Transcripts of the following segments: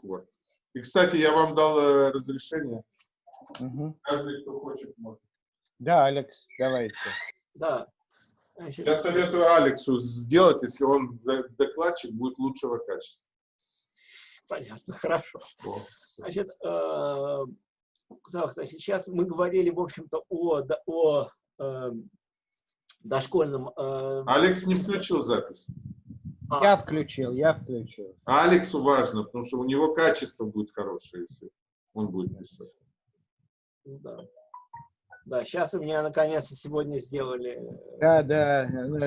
пор. И, кстати, я вам дал э, разрешение. Угу. Каждый, кто хочет, может. Да, Алекс, давайте. Да. Я советую Алексу сделать, если он докладчик, будет лучшего качества. Понятно, хорошо. О, Значит, э, значит, сейчас мы говорили, в общем-то, о, о э, дошкольном... э, Алекс не включил запись. А, Я включил, я включил. Алексу важно, потому что у него качество будет хорошее, если он будет писать. да. Да, сейчас у меня наконец-то сегодня сделали... э, Да, да, ну,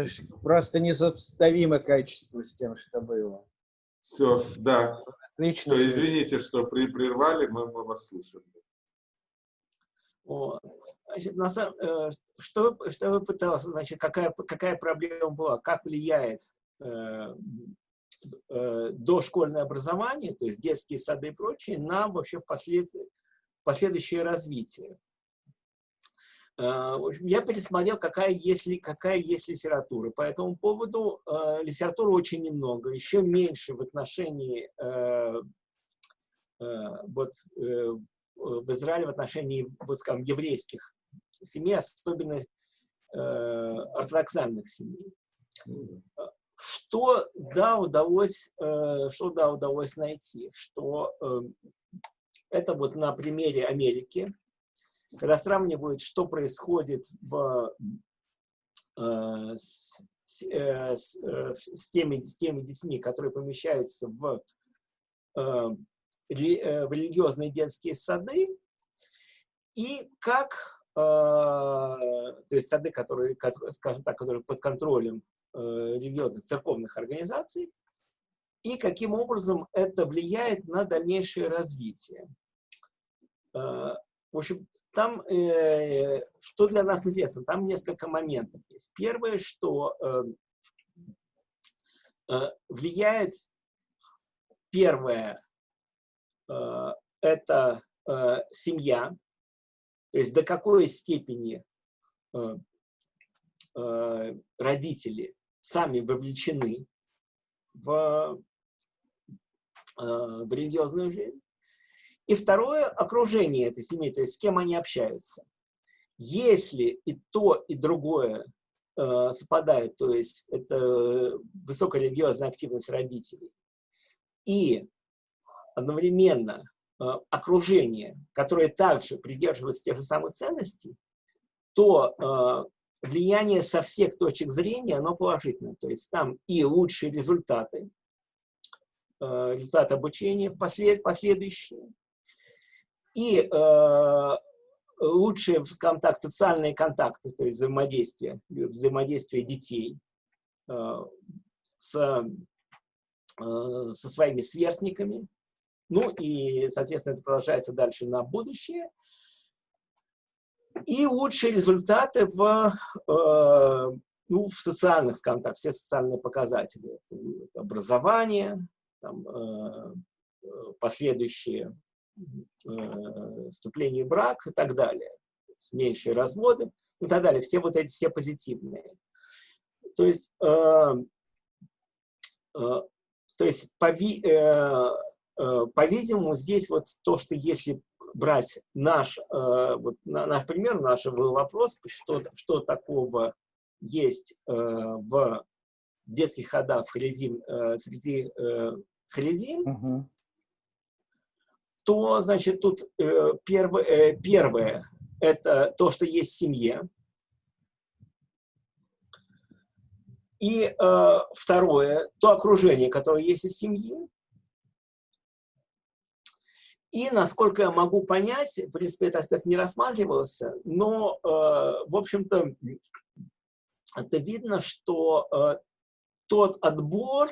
просто несопоставимо качество с тем, что было. Все, да. Отлично. То, извините, что при, прервали, мы, мы вас слушаем. Вот. Значит, на самом, э, что, что вы пытался, значит, какая, какая проблема была, как влияет дошкольное образование, то есть детские сады и прочее, на вообще впослед, последующее развитие. Э, в я пересмотрел, какая есть, какая есть литература. По этому поводу э, литературы очень немного, еще меньше в отношении э, э, вот, э, в Израиле в отношении, вот скажем, еврейских семей, особенно э, ортодоксальных семей. Что да удалось, э, что да удалось найти, что э, это вот на примере Америки, когда сравнивают, что происходит в, э, с, э, с, с теми, с теми детьми, которые помещаются в в религиозные детские сады, и как, то есть сады, которые, скажем так, которые под контролем религиозных церковных организаций, и каким образом это влияет на дальнейшее развитие. Э, В общем, там, э, что для нас интересно, там несколько моментов есть. Первое, что э, э, влияет, первое, э, это э, семья, то есть до какой степени э, э, родители сами вовлечены в, э, в религиозную жизнь. И второе, окружение этой семьи, то есть с кем они общаются. Если и то, и другое э, совпадает, то есть это высокая религиозная активность родителей, и одновременно э, окружение, которое также придерживается тех же самых ценностей, то э, влияние со всех точек зрения, оно положительное. То есть там и лучшие результаты, э, результаты обучения послед, последующие, и э, лучшие, скажем так, социальные контакты, то есть взаимодействие, взаимодействие детей э, с, э, со своими сверстниками. Ну и, соответственно, это продолжается дальше на будущее. И лучшие результаты в, э, ну, в социальных, скажем так, все социальные показатели. Это образование, там, э, последующие э, вступление в брак и так далее, меньшие разводы и так далее, все вот эти, все позитивные. То есть, э, э, то есть пови, э, э, по-видимому, здесь вот то, что если брать наш, э, вот, на, наш пример, наш вопрос, что, что такого есть э, в детских ходах Хализим, э, среди э, Хализим, Мгм. то, значит, тут э, первое, э, первое – это то, что есть в семье. И э, второе – то окружение, которое есть у семьи. И, насколько я могу понять, в принципе, этот аспект не рассматривался, но, э, в общем-то, это видно, что э, тот отбор,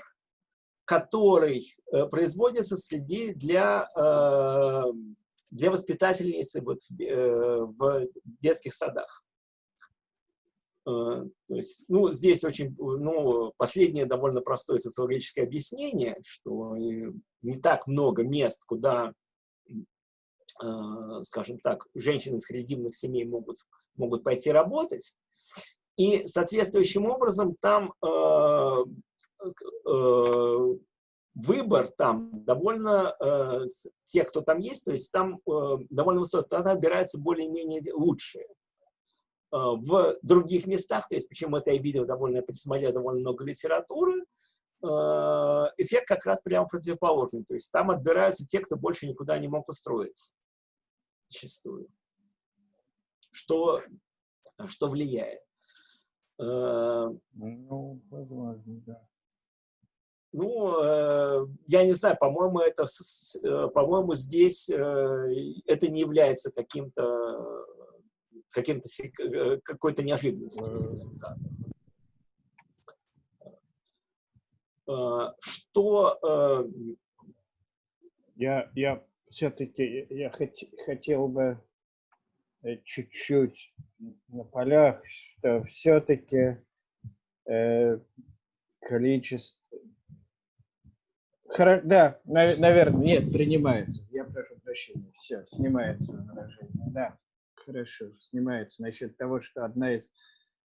который э, производится среди для, э, для воспитательницы вот, в, э, в детских садах. Э, То есть, ну, здесь очень, ну, последнее довольно простое социологическое объяснение, что э, не так много мест, куда, скажем так, женщины из харидимных семей могут, могут пойти работать. И соответствующим образом там э, э, выбор там довольно, э, те, кто там есть, то есть там э, довольно высокий, тогда отбираются более-менее лучшие. Э, в других местах, то есть почему это я видел довольно, присмотрел довольно много литературы, э, эффект как раз прямо противоположный. То есть там отбираются те, кто больше никуда не мог устроиться. Зачастую. Что, что влияет. Э, Ну, возможно, да. Ну, э, я не знаю, по-моему, это, э, по-моему, здесь э, это не является каким-то каким-то какой-то неожиданностью результата. Что э, Я, я все-таки я хот- хотел бы э, чуть-чуть на полях, что все-таки количество... Хоро- Да, наверное, нет, принимается. Я прошу прощения. Все, снимается возражение. Да, хорошо, снимается. Насчет того, что одна из...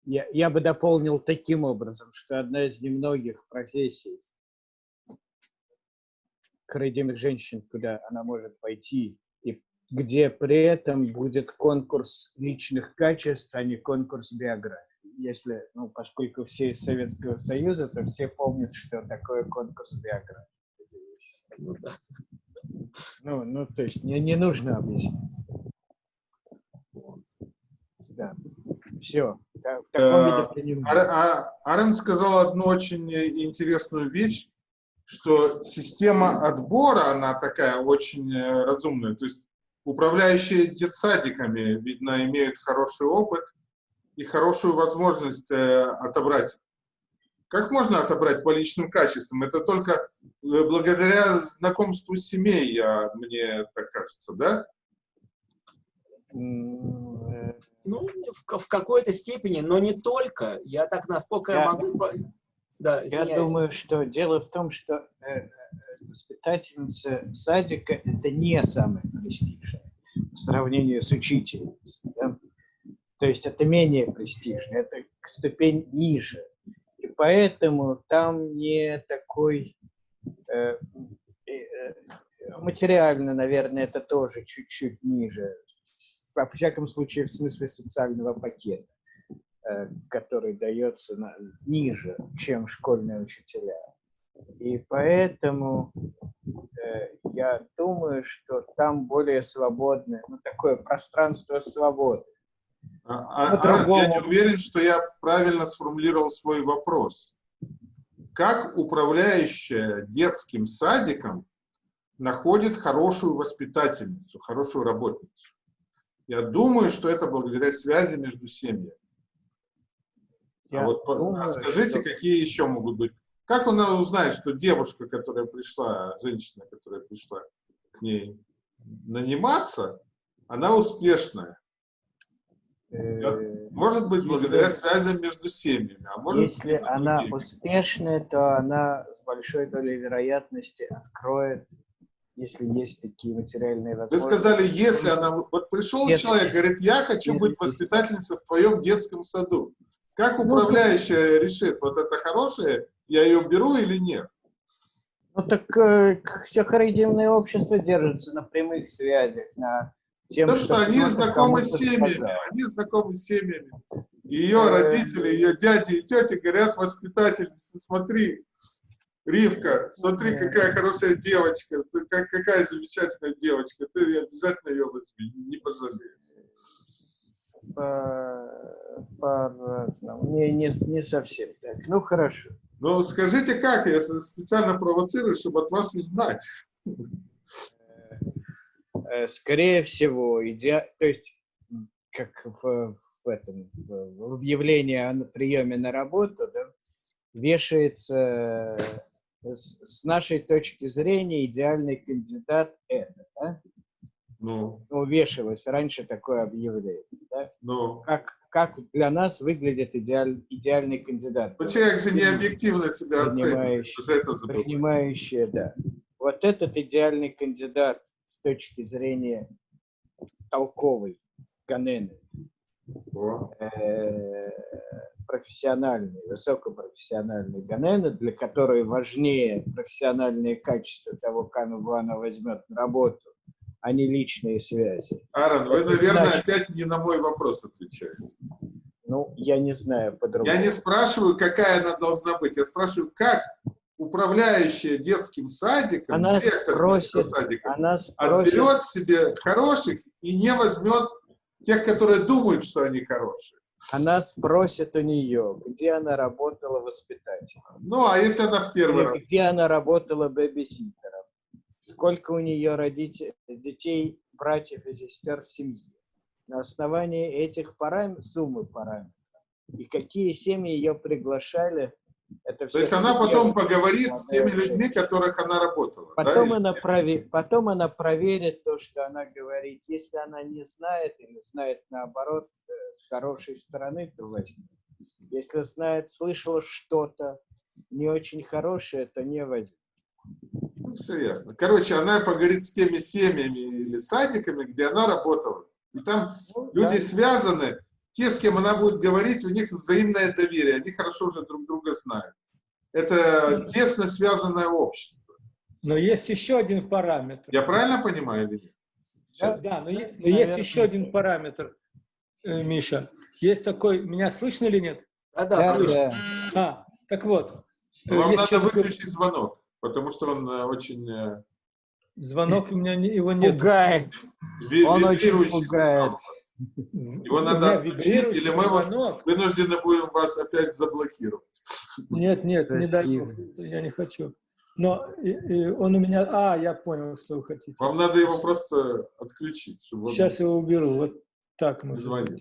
Я, я бы дополнил таким образом, что одна из немногих профессий, родимых женщин, куда она может пойти, и где при этом будет конкурс личных качеств, а не конкурс биографии. Если, ну, поскольку все из Советского Союза, то все помнят, что такое конкурс биографии. ну, да. Ну, ну, то есть не, не нужно объяснять. Да. Все. В таком виде Ар- принимается. а- Арен сказал одну очень интересную вещь, что система отбора, она такая очень э, разумная. То есть управляющие детсадиками, видно, имеют хороший опыт и хорошую возможность э, отобрать. Как можно отобрать по личным качествам? Это только э, благодаря знакомству семей, я, мне так кажется, да? Ну, в, в какой-то степени, но не только. Я так, насколько я, Я- могу... Да, Я думаю, что дело в том, что э, э, воспитательница садика – это не самое престижное по сравнению с учительницей. да. То есть это менее престижно, это ступень ниже. И поэтому там не такой… э, э, материально, наверное, это тоже чуть-чуть ниже. Во всяком случае, в смысле социального пакета который дается на- ниже, чем школьные учителя. И поэтому э, я думаю, что там более свободное, ну, такое пространство свободы. А- а- Арен, По-другому. я не уверен, что я правильно сформулировал свой вопрос. Как управляющая детским садиком находит хорошую воспитательницу, хорошую работницу? Я думаю, что это благодаря связи между семьями. Я а вот думаю, а скажите, что- какие еще могут быть? Как она узнает, что девушка, которая пришла, женщина, которая пришла к ней наниматься, она успешная? э, Может быть, Если- благодаря связям между семьями. А может если быть, она другими. успешная, то она с большой долей вероятности откроет, если есть такие материальные Вы возможности. сказали, если она... Вот пришел Если- человек, говорит, я хочу быть если- воспитательницей в твоем детском саду. Как Ну, управляющая решит, вот это хорошее, я ее беру или нет? Ну так э, все харидимные общества держатся на прямых связях, на тем, Потому что они знакомы с семьями. Они знакомы с семьями. Ее Э, родители, ее дяди и тети говорят воспитательнице, смотри, Ривка, смотри, Э. какая хорошая девочка, ты как- какая замечательная девочка, ты обязательно ее возьми, не пожалеешь. По- По-разному. Не, не, не совсем так. Ну, хорошо. Ну, скажите, как? Я специально провоцирую, чтобы от вас узнать. Э, Скорее всего, идеа... то есть, как в, в этом, в объявлении о приеме на работу, да, вешается э, с, с нашей точки зрения идеальный кандидат это, да? Ну, Ну, вешалось раньше такое объявление, да? ну. Как, как для нас выглядит идеаль, идеальный кандидат? Ну, человек же не объективно себя оценивает. Принимающий. Вот это забывает. принимающие, да. Вот этот идеальный кандидат с точки зрения толковой Ганены, э, профессиональные, высокопрофессиональные ганены, для которой важнее профессиональные качества того, кого она возьмет на работу, а не личные связи. Аарон, вы, Это наверное, значит- опять не на мой вопрос отвечаете. Ну, я не знаю по-другому. Я не спрашиваю, какая она должна быть. Я спрашиваю, как управляющая детским садиком, Она директор спросит, садика, Она спросит, отберет себе хороших и не возьмет тех, которые думают, что они хорошие. она спросит у нее, где она работала воспитателем. Ну, а если она в первый раз? Где она работала бэбиситером. Сколько у нее родителей, детей, братьев и сестер в семье. На основании этих параметров, суммы параметров. И какие семьи ее приглашали, это все. То есть она потом поговорит с теми людьми, которых она работала. да, Потом, или она нет? прове- потом она проверит то, что она говорит. Если она не знает или знает наоборот э, с хорошей стороны, то возьмет. Если знает, слышала что-то не очень хорошее, то не возьмет. Все ясно. Короче, она поговорит с теми семьями или садиками, где она работала. И там Ну, люди да. связаны, те, с кем она будет говорить, у них взаимное доверие, они хорошо уже друг друга знают. Это тесно связанное общество. Но есть еще один параметр. Я правильно понимаю или нет? Сейчас. Да, но, е- но есть еще один параметр, э, Миша. Есть такой, меня слышно или нет? Да-да, Да, слышно. да. А, так вот, э, Вам есть надо еще такой выключить звонок, потому что он э, очень э, звонок, у меня не- его нет. Пугает. ви- Он очень пугает. Его надо Или отключить, или мы его- звонок. Вынуждены будем вас опять заблокировать. Нет, нет, не дай бог, я не хочу. Но и- и он у меня... А, я понял, что вы хотите. Вам надо его просто отключить, чтобы он Сейчас я его уберу. Вот так не мы. звонил.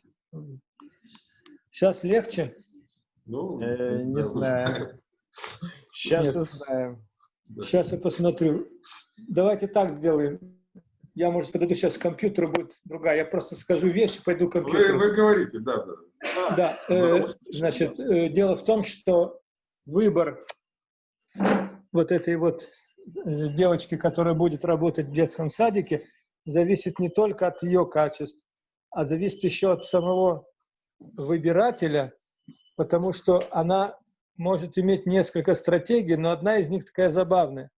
Сейчас легче? Ну, Э, не знаю. Сейчас узнаем. Да. Сейчас я посмотрю. Давайте так сделаем. Я, может, подойду сейчас к компьютеру, будет другая. Я просто скажу вещи, пойду к Вы, компьютеру. вы говорите, да, да. Да, э, значит, э, дело в том, что выбор вот этой вот э, девочки, которая будет работать в детском садике, зависит не только от ее качеств, а зависит еще от самого выбирателя, потому что она может иметь несколько стратегий, но одна из них такая забавная,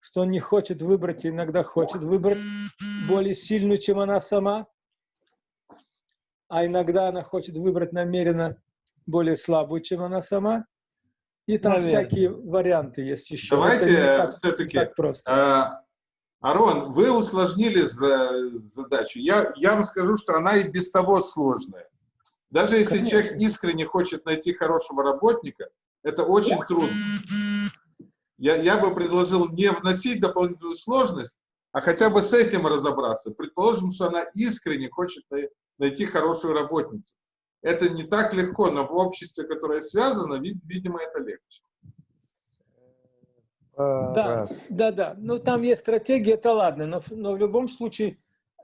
что он не хочет выбрать, и иногда хочет выбрать более сильную, чем она сама, а иногда она хочет выбрать намеренно более слабую, чем она сама. И там Наверное. всякие варианты есть еще. Давайте, так просто. А, Арон, вы усложнили за- задачу. Я, я вам скажу, что она и без того сложная. Даже если Конечно. человек искренне хочет найти хорошего работника, это очень трудно. Я, я бы предложил не вносить дополнительную сложность, а хотя бы с этим разобраться. Предположим, что она искренне хочет най- найти хорошую работницу. Это не так легко, но в обществе, которое связано, вид- видимо, это легче. Да, Раз. да, да. Ну, там есть стратегия, это ладно, но, в- но в любом случае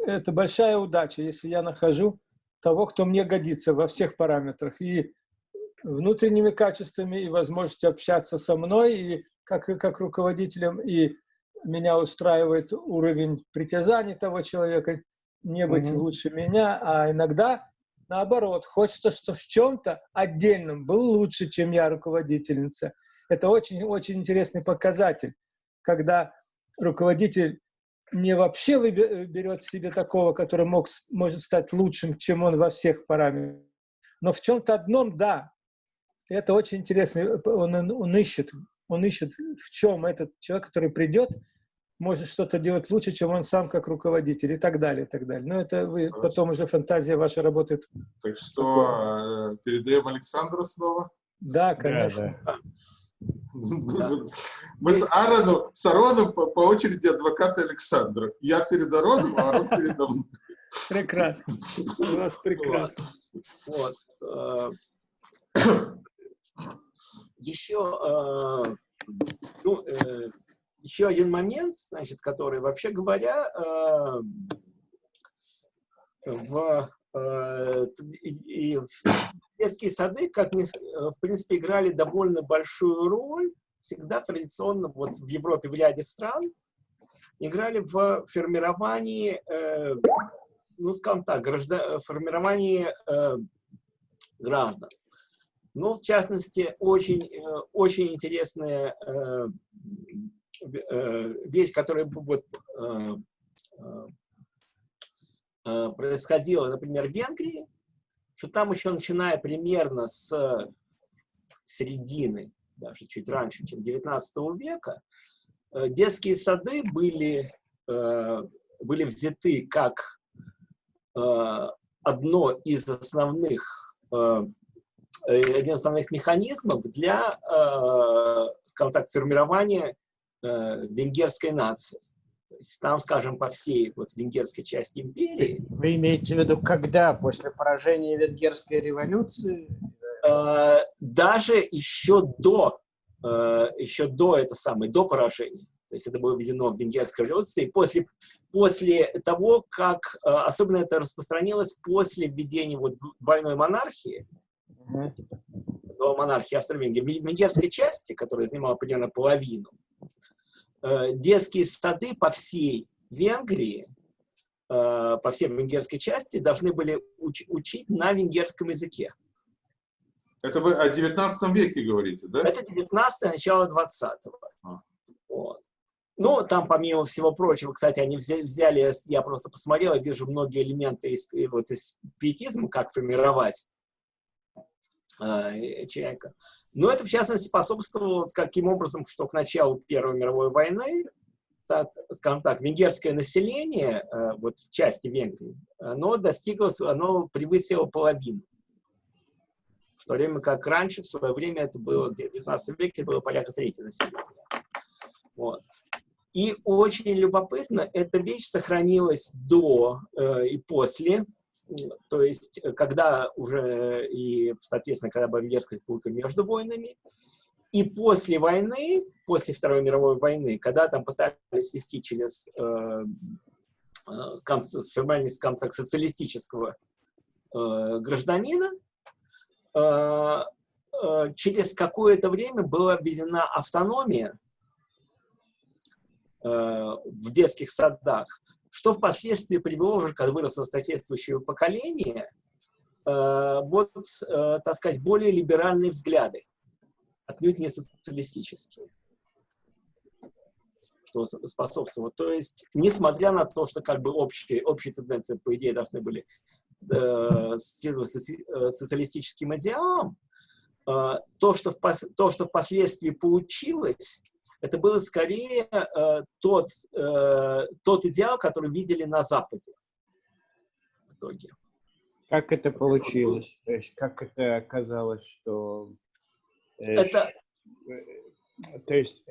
это большая удача, если я нахожу того, кто мне годится во всех параметрах. И внутренними качествами, и возможностью общаться со мной, и как, как руководителем, и меня устраивает уровень притязаний того человека, не быть Мгм. лучше меня, а иногда наоборот, хочется, что в чем-то отдельном был лучше, чем я руководительница. Это очень-очень интересный показатель, когда руководитель не вообще берет себе такого, который мог, может стать лучшим, чем он во всех параметрах, но в чем-то одном, да. Это очень интересно. э, Он, он ищет, он ищет, в чем этот человек, который придет, может что-то делать лучше, чем он сам как руководитель и так далее, и так далее. Но это вы Хорошо. потом уже фантазия ваша работает. Так что э, передаем Александру слово. Да, Да, конечно. да. Мы с Аароном, с Ароном по, по очереди адвоката Александра. Я перед Ароном, а Арон передо мной. Прекрасно. У вас прекрасно. Вот. Еще, э, ну, э, еще один момент, значит, который, вообще говоря, э, в, и- в детские сады, как ни в принципе, играли довольно большую роль, всегда традиционно вот в Европе, в ряде стран, играли в формировании ну, скажем так, граждан, формирование э, граждан. Ну, в частности, очень, э, очень интересная э, э, вещь, которая вот, происходила, например, в Венгрии, что там еще начиная примерно с середины, даже чуть раньше, чем 19 века, детские сады были, были взяты как одно из основных, один из основных механизмов для, скажем так, формирования венгерской нации. То есть там, скажем, по всей вот венгерской части империи. Вы имеете в виду, когда? После поражения венгерской революции? Э, даже еще до, э, еще до это самое, до поражения. То есть это было введено в венгерской революции. И после, после того, как, э, особенно это распространилось после введения вот двойной монархии, -hmm. монархии Австро-Венгрии, венгерской части, которая занимала примерно половину, детские сады по всей Венгрии, по всей венгерской части должны были уч учить на венгерском языке. Это вы о 19 веке говорите, да? Это 19 начало 20-го. А. Вот. Ну, там, помимо всего прочего, кстати, они взяли, я просто посмотрел, я вижу многие элементы из, вот, из пиетизма, как формировать э, человека. Но это, в частности, способствовало каким образом, что к началу Первой мировой войны, так, скажем так, венгерское население, э, вот в части Венгрии, оно достигло, оно превысило половину в то время как раньше, в свое время, это было, в 19 веке, было порядка трети населения. Вот. И очень любопытно, эта вещь сохранилась до э, и после, то есть когда уже, и, соответственно, когда была Венгерская республика между войнами, и после войны, после Второй мировой войны, когда там пытались вести через э, э, формальность так, социалистического э, гражданина, Э, э, через какое-то время была введена автономия э, в детских садах, что впоследствии привело уже, когда выросло соответствующее поколение, вот, так сказать, более либеральные взгляды, отнюдь не социалистические что способствовало. То есть, несмотря на то, что как бы общие, общие тенденции, по идее, должны были Э, следовать э, социалистическим идеалам, э, то, что впоследствии получилось, это было скорее тот, тот идеал, который видели на Западе в итоге. Как это получилось? То есть как это оказалось, что... Это... То есть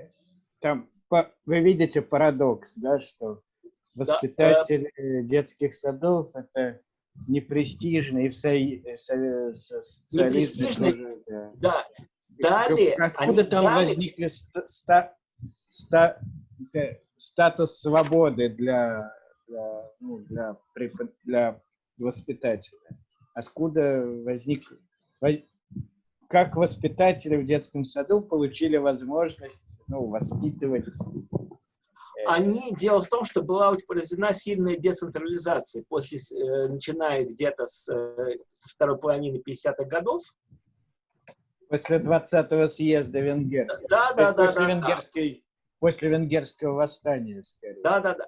там вы видите парадокс, да, что воспитатели да, детских садов это непрестижный, и в со... Э, со... социализме тоже, да. да. Далее, Откуда там дали... возникли ста... Ста... статус свободы для, для, ну, для, для воспитателя? Откуда возник... Как воспитатели в детском саду получили возможность ну, воспитывать они, дело в том, что была произведена сильная децентрализация, после, э, начиная где-то с, э, со второй половины 50-х годов. После 20-го съезда венгерского. Да, да, да. После, да, венгерской. После венгерского восстания, скорее. Да, да, да.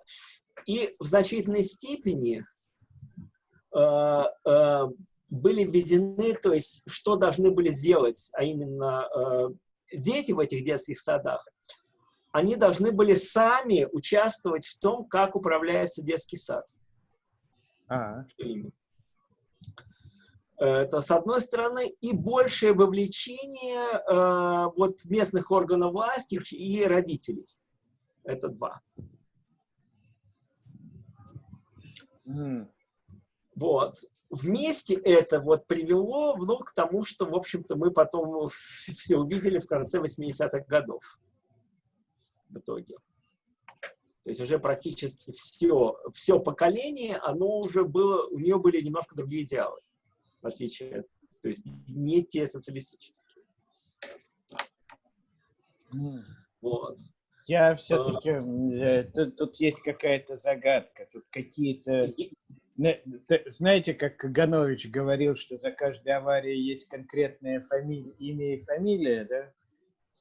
И в значительной степени э, э, были введены, то есть что должны были сделать, а именно э, дети в этих детских садах, они должны были сами участвовать в том, как управляется детский сад. А Это, с одной стороны, и большее вовлечение э, вот местных органов власти и родителей. Это два. Mm. Вот. Вместе это вот привело ну, к тому, что, в общем-то, мы потом все увидели в конце 80-х годов в итоге. То есть уже практически все, все поколение, оно уже было, у нее были немножко другие идеалы, в отличие, то есть не те социалистические. Вот. Я все-таки, а, тут, тут есть какая-то загадка, тут какие-то Знаете, как Каганович говорил, что за каждой аварией есть конкретное фамилия, имя и фамилия, да?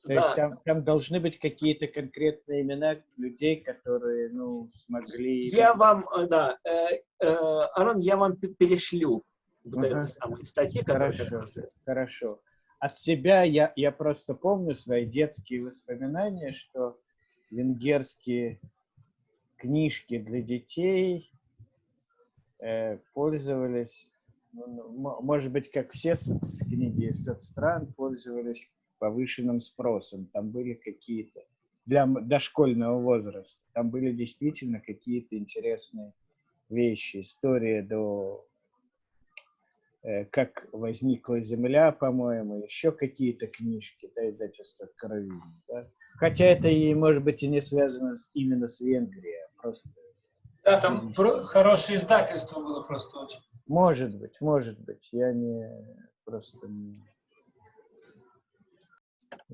То да. есть там, там должны быть какие-то конкретные имена людей, которые, ну, смогли... Я вам, э, да, э, э, Арон, я вам перешлю вот uh-huh. эти самые статьи, которые... Хорошо, хорошо. От себя я, я просто помню свои детские воспоминания, что венгерские книжки для детей э, пользовались, ну, ну может быть, как все соц, книги соцстран, пользовались повышенным спросом. Там были какие-то для дошкольного возраста. Там были действительно какие-то интересные вещи. История до как возникла Земля, по-моему, еще какие-то книжки, да, издательство Каравин. Да? Хотя это и, может быть, и не связано с, именно с Венгрией, а просто... Да, там про- хорошее издательство было просто очень. Может быть, может быть. Я не просто не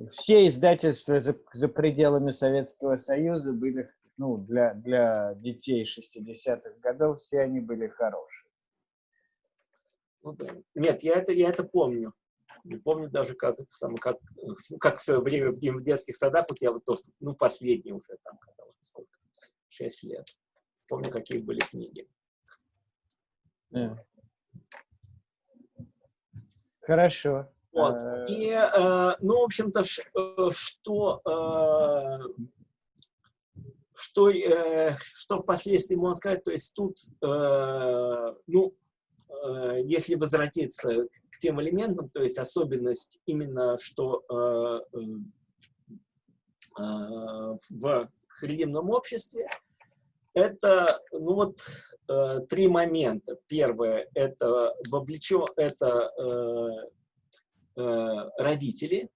все издательства за, за пределами Советского Союза были, ну, для, для детей 60-х годов, все они были хорошие. Ну Нет, я это, я это помню. Не помню даже, как это самое, как, ну, как в свое время в, в детских садах, вот я вот то, ну, последний уже там, когда уже сколько, 6 лет. Помню, какие были книги. Yeah. Хорошо. Вот. Э. И, э, ну, в общем-то, э, что, что, что впоследствии можно сказать, то есть тут, ну, если возвратиться к тем элементам, то есть особенность именно, что в харидимном обществе, это, ну вот, три момента. Первое, это вовлечен, это Э, родители.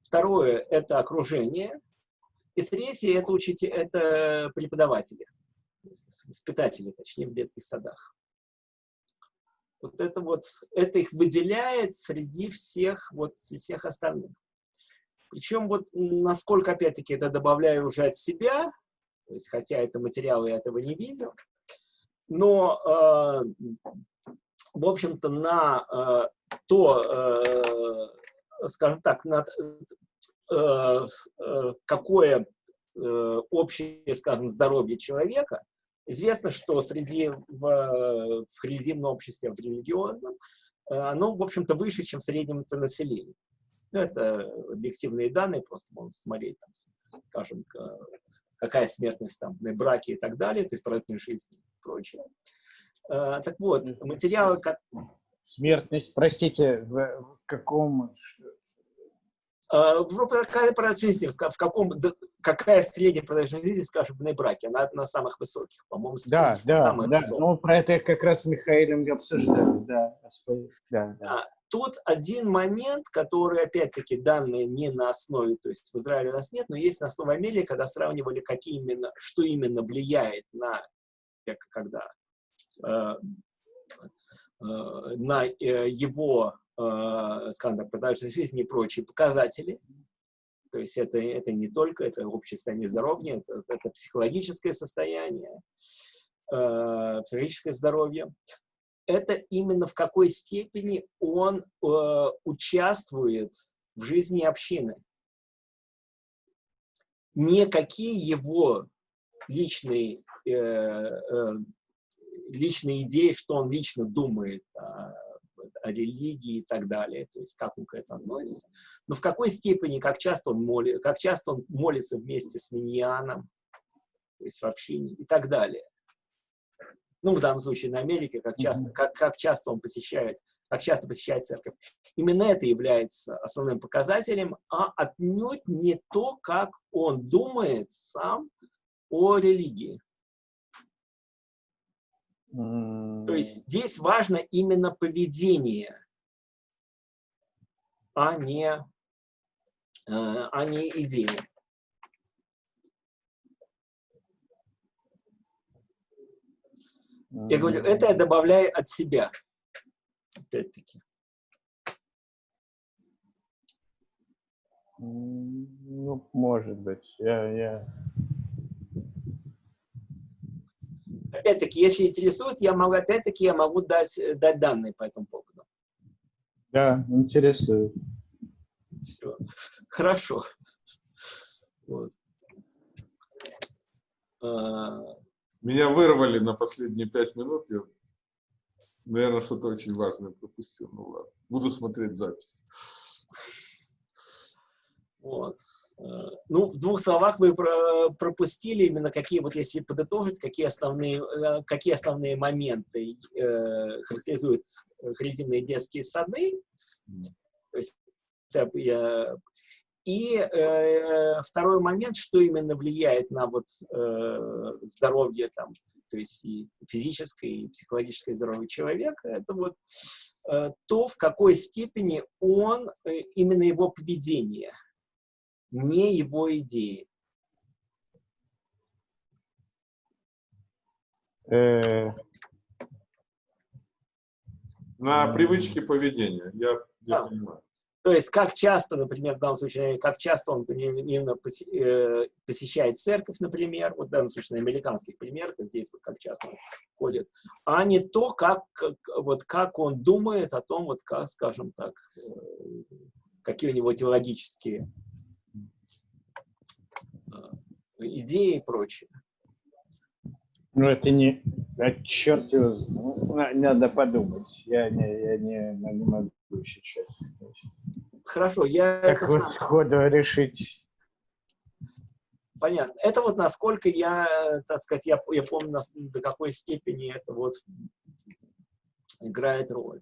Второе – это окружение. И третье – это, учитель, это преподаватели, воспитатели, точнее, в детских садах. Вот это вот, это их выделяет среди всех, вот, всех остальных. Причем вот насколько, опять-таки, это добавляю уже от себя, то есть, хотя это материал, я этого не видел, но, э, в общем-то, на э, то, э, скажем так, над, э, э, какое общее, скажем, здоровье человека, известно, что среди в, в религиозном обществе, в религиозном, оно, в общем-то, выше, чем в среднем по населению. Ну, это объективные данные, просто можно смотреть, там, скажем, какая смертность там на браке и так далее, то есть продолжительность жизни и прочее. Так вот, материалы, Смертность, простите, в каком... А, какая продолжительность в каком, какая средняя продолжительность скажем, в браке? Она на самых высоких, по-моему, да, да, да. Ну, про это как раз с Михаилом обсуждали, да. да, да. А, тут один момент, который, опять-таки, данные не на основе, то есть в Израиле у нас нет, но есть на основе Америки, когда сравнивали, какие именно, что именно влияет на, когда э, Э, на э, его, скажем так, продолжительность жизни и прочие показатели. То есть это, это не только это общее состояние здоровья, это, это психологическое состояние, психологическое здоровье. Это именно в какой степени он участвует в жизни общины. Никакие его личные личные идеи, что он лично думает о, о религии и так далее, то есть как он к этому относится. Но в какой степени, как часто он, молит, как часто он молится вместе с миньяном, то есть в общине и так далее. Ну, в данном случае на Америке, как часто, как, как часто он посещает, как часто посещает церковь. Именно это является основным показателем, а отнюдь не то, как он думает сам о религии. То есть здесь важно именно поведение, а не, э, а не идея. Я говорю, это я добавляю от себя, опять-таки. Ну, может быть. Я, я опять-таки, если интересует, я могу, опять-таки, я могу дать, дать данные по этому поводу. Да, интересует. Все. Хорошо. Вот. А, Меня вырвали на последние пять минут. Я, наверное, что-то очень важное пропустил. Ну ладно. Буду смотреть запись. Вот. Э, Ну, в двух словах вы про- пропустили именно какие, вот если подытожить, какие основные, э, какие основные моменты э, характеризуют харизмные детские сады. То есть, я- и э, второй момент, что именно влияет на вот, э, здоровье, там, то есть и физическое, и психологическое здоровье человека, это вот э, то, в какой степени он, э, именно его поведение, не его идеи. Э, На М. привычки поведения. Я, я Да. понимаю. То есть, как часто, например, в данном случае, как часто он именно э, посещает церковь, например, вот в данном случае на американских примерах, здесь вот как часто он ходит, а не то, как, как- вот как он думает о том, вот как, скажем так, э, какие у него теологические идеи и прочее. Ну, это не... А черт его... Надо подумать. Я не, я не, ну, не могу сейчас. Хорошо, я Как вот сам- сходу решить. Понятно. Это вот насколько я, так сказать, я, я помню, до какой степени это вот играет роль.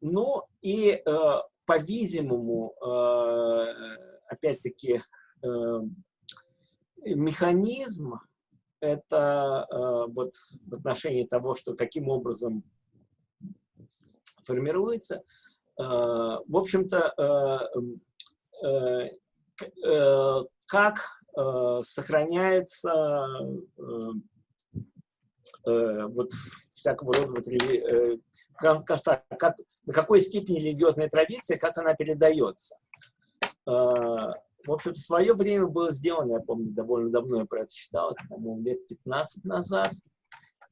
Ну и, э, по-видимому, э, опять-таки, э, механизм это э, вот в отношении того, что каким образом формируется, э, в общем-то, э, э, э, как э, сохраняется э, э, вот всякого рода вот, э, как, на какой степени религиозная традиция, как она передается. Э, В общем, в свое время было сделано, я помню, довольно давно я про это читал, это, по-моему, лет 15 назад,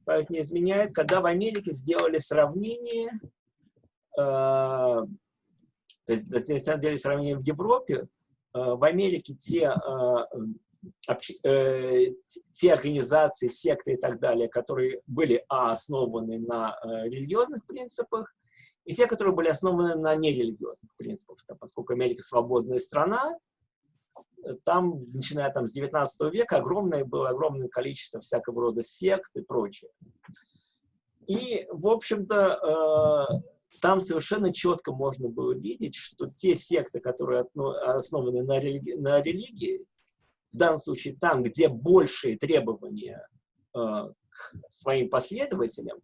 память не изменяет, когда в Америке сделали сравнение, э, то есть, на самом деле, сравнение в Европе, э, в Америке те, э, общ- э, те организации, секты и так далее, которые были а, основаны на э, религиозных принципах, и те, которые были основаны на нерелигиозных принципах. Там, поскольку Америка свободная страна, там, начиная там, с 19 века, огромное было огромное количество всякого рода сект и прочее. И, в общем-то, э, там совершенно четко можно было видеть, что те секты, которые основаны на, религи- на религии, в данном случае там, где большие требования э, к своим последователям,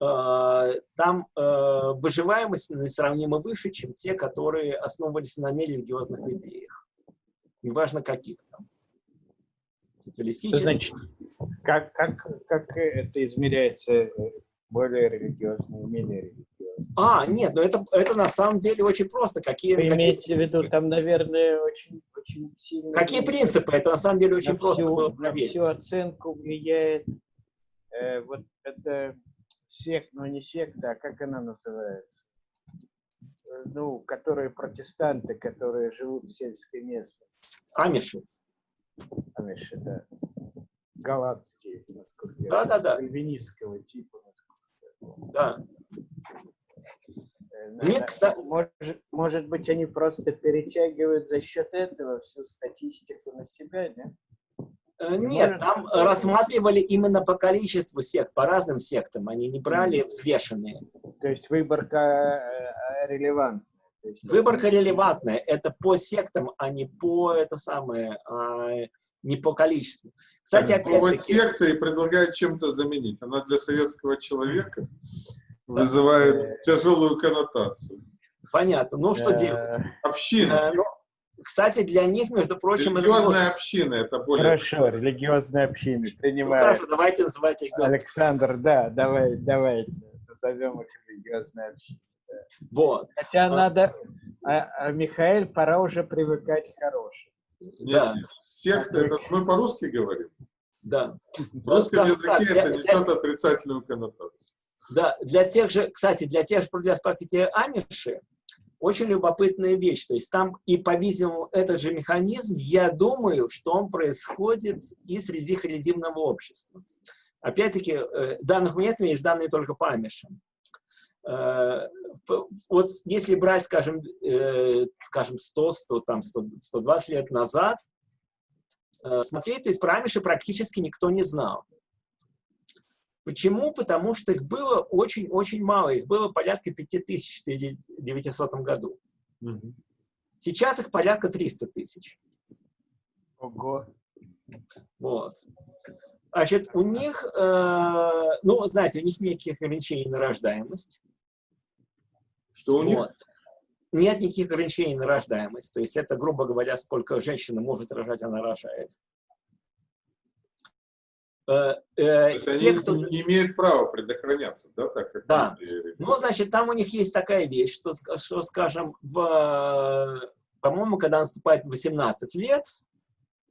э, там э, выживаемость несравнимо выше, чем те, которые основывались на нерелигиозных идеях. Неважно каких там. Социалистических. значит, как, как, как это измеряется э, более религиозно и менее религиозно? А, нет, но это, это на самом деле очень просто. Какие, Вы какие имеете в виду, принципы? там, наверное, очень, очень сильно... Какие принципы? Это на самом деле очень на просто всю, на всю оценку влияет э, вот это сект, ну не секта, а как она называется? Э, Ну, которые протестанты, которые живут в сельской местности. Амиши. Амиши, да. Голландские, насколько я Да-да-да. знаю, кальвинистского типа. насколько я помню. Да. Э, Нет, на- кстати- Может, может быть, они просто перетягивают за счет этого всю статистику на себя, да? Э, Не Нет, может там рассматривали именно по количеству сект, по разным сектам. Они не брали взвешенные. То есть выборка э, релевантная. Есть Выборка релевантная. Это по сектам, а не по это самое, а не по количеству. Кстати, опять-таки, секта и предлагает чем-то заменить. Она для советского человека вызывает тяжелую коннотацию. понятно. Ну, что Э, делать? Община. Ну, Кстати, для них, между прочим, это Религиозная община это более... Хорошо, религиозные общины Ну, принимают. хорошо, давайте называть религиозной. Александр, да, давай, давайте назовем их религиозной общиной. Вот. Хотя А. надо, а, а, Михаил, пора уже привыкать к хорошему. Нет, Да. нет. Секта, это мы по-русски говорим. Да. В русском так, языке для- это для- несет отрицательную коннотацию. Да, для тех же, кстати, для тех же для спарките Амиши очень любопытная вещь. То есть там и, по-видимому, этот же механизм, я думаю, что он происходит и среди харидимного общества. Опять-таки, э, данных нет, у меня есть данные только по Амишам. Э, Вот если брать, скажем, э, скажем 100, 100, там 100, 120 лет назад, смотреть, то есть про Амиши практически никто не знал. Почему? Потому что их было очень-очень мало. Их было порядка 5000 в 1900 году. Мгм. Сейчас их порядка 300 тысяч. Ого. Вот. Значит, у них, э, ну, знаете, у них никаких ограничений на рождаемость. Что у них? Вот. Нет никаких ограничений на рождаемость. То есть это, грубо говоря, сколько женщина может рожать, она рожает. Э, э, те, они кто... не имеют права предохраняться, да, так как Да. люди- Ну, значит, там у них есть такая вещь, что, что скажем, в, по-моему, когда наступает 18 лет,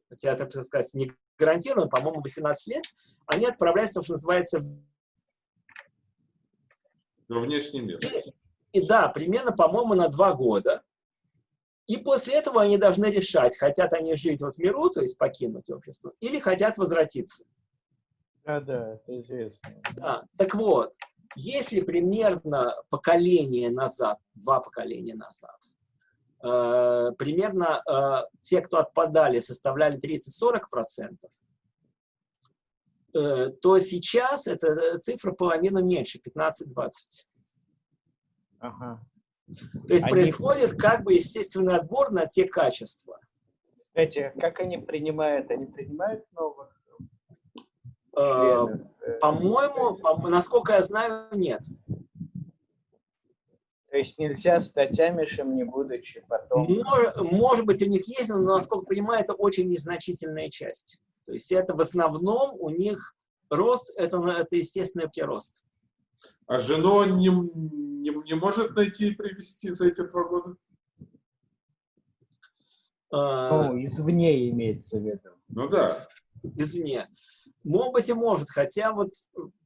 хотя это, так сказать, не гарантированно, по-моему, 18 лет, они отправляются, что называется, в- во внешний мир. и да, примерно, по-моему, на два года. И после этого они должны решать, хотят они жить вот в миру, то есть покинуть общество, или хотят возвратиться. Да, да, это известно. Да. Так вот, если примерно поколение назад, два поколения назад, э, примерно э, те, кто отпадали, составляли 30-40%, э, то сейчас эта цифра половину меньше, 15-20%. Ага. То есть Они- происходит как бы естественный отбор на те качества. Кстати, как они принимают? Они принимают новых Э, э, По-моему, по- насколько я знаю, нет. То есть нельзя стать амишем, не будучи потом... Мож- Может быть, у них есть, но, насколько понимаю, это очень незначительная часть. То есть это в основном у них рост, это, это естественный прирост. А жену он не, не, не может найти и привести за эти два года? Э, Ну, извне имеется в виду. Ну да. извне. Может быть и может, хотя вот,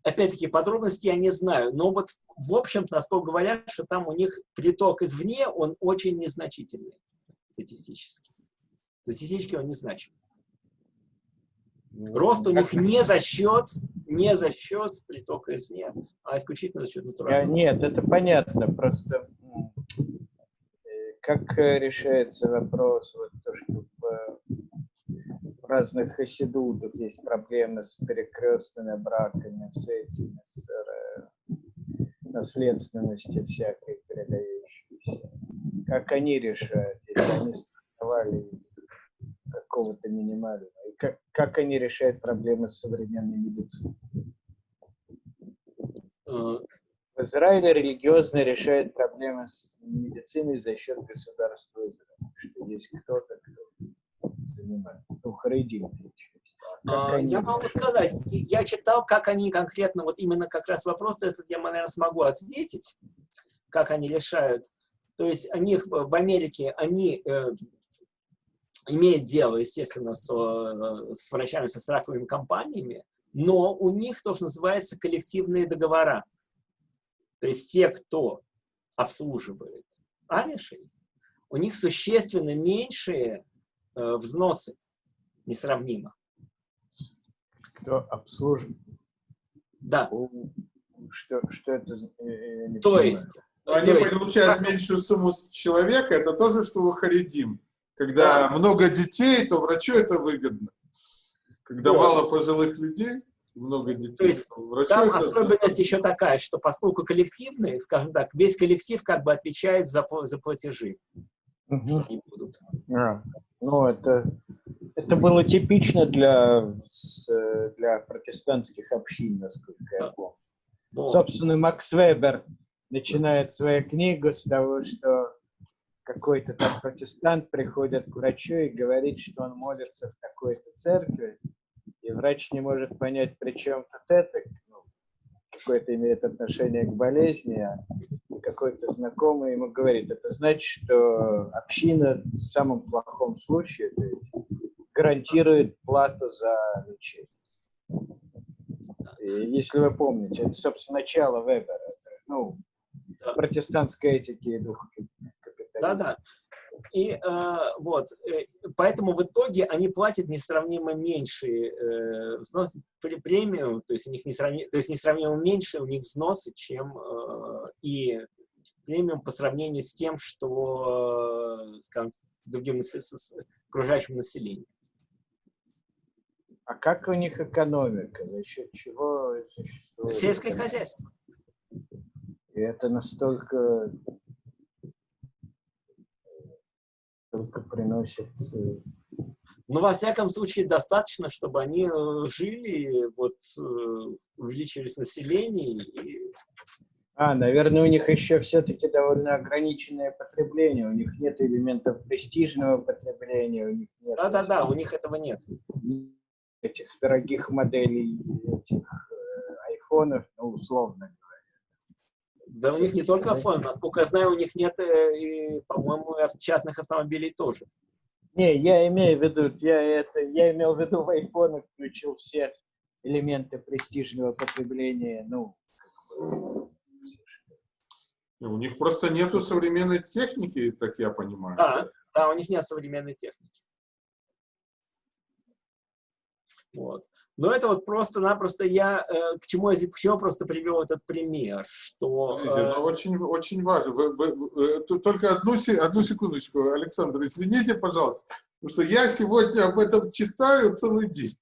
опять-таки, подробности я не знаю, но вот, в общем-то, насколько говорят, что там у них приток извне, он очень незначительный статистически. Статистически он незначим. Рост у них не за счет, не за счет притока извне, а исключительно за счет натурального. Нет, это понятно, просто э, как э, решается вопрос, вот то, что в, разных хасидутах есть проблемы с перекрестными браками, с этими, с э, наследственностью всякой передающейся. Как они решают, если они стартовали из какого-то минимального? И как, как они решают проблемы с современной медициной? Э, В Израиле религиозно решает проблемы с медициной за счет государства Израиля. Что есть кто-то, кто занимает. Ну, харидим. Как они Я могу сказать, я читал, как они конкретно, вот именно как раз вопрос этот я, наверное, смогу ответить, как они решают. То есть у них в Америке, они э, имеют дело, естественно, с, э, с врачами, со страховыми компаниями, но у них то, что называется коллективные договора. То есть те, кто обслуживает амишей, у них существенно меньшие э, взносы, несравнимо. Кто обслуживает? Да, Что, что это? э, я не то понимаю. есть... Они то есть, получают как- меньшую сумму с человека, это тоже, что у Харидим. Когда много детей, то врачу это выгодно. Когда Вот. мало пожилых людей, много детей, То есть врачу Там это... особенность еще такая, что поскольку коллективные, скажем так, весь коллектив как бы отвечает за, за платежи, что Мгм. они будут. А, Ну, это, это было типично для, для протестантских общин, насколько я помню. Вот. Собственно, Макс Вебер начинает свою книгу с того, что какой-то там протестант приходит к врачу и говорит, что он молится в такой-то церкви, и врач не может понять, при чем тут это, ну, какое-то имеет отношение к болезни, а какой-то знакомый ему говорит, это значит, что община в самом плохом случае гарантирует плату за лечение. И Если вы помните, это, собственно, начало Вебера. Ну, Да. протестантской этики и духа капитализма. Да-да. И э, вот, э, поэтому в итоге они платят несравнимо меньше э, взнос, пре- премию, то есть у них несравнимо, то есть несравнимо меньше у них взносы, чем э, и премиум по сравнению с тем, что, э, скажем, другим с, окружающим населением. А как у них экономика? За счет чего существует? Сельское хозяйство. И это настолько только приносит... э, Но во всяком случае достаточно, чтобы они э, жили, вот, э, увеличились население и А, наверное, у них еще все-таки довольно ограниченное потребление. У них нет элементов престижного потребления, у них нет Да-да-да, у них этого нет. этих дорогих моделей, этих айфонов, ну, условно Да у них не только iPhone, насколько я знаю, у них нет, э, и, по-моему, частных автомобилей тоже. Не, я имею в виду, я это, я имел в виду в айфонах включил все элементы престижного потребления, ну, У них просто нету современной техники, так я понимаю. Да, да, у них нет современной техники. Вот. Но это вот просто-напросто я, э, к чему я, зи- к чему я просто привел этот пример, что... Э, но очень, очень важно. Вы- вы- вы- тут только одну, одну секундочку, Александр, извините, пожалуйста, потому что я сегодня об этом читаю целый день.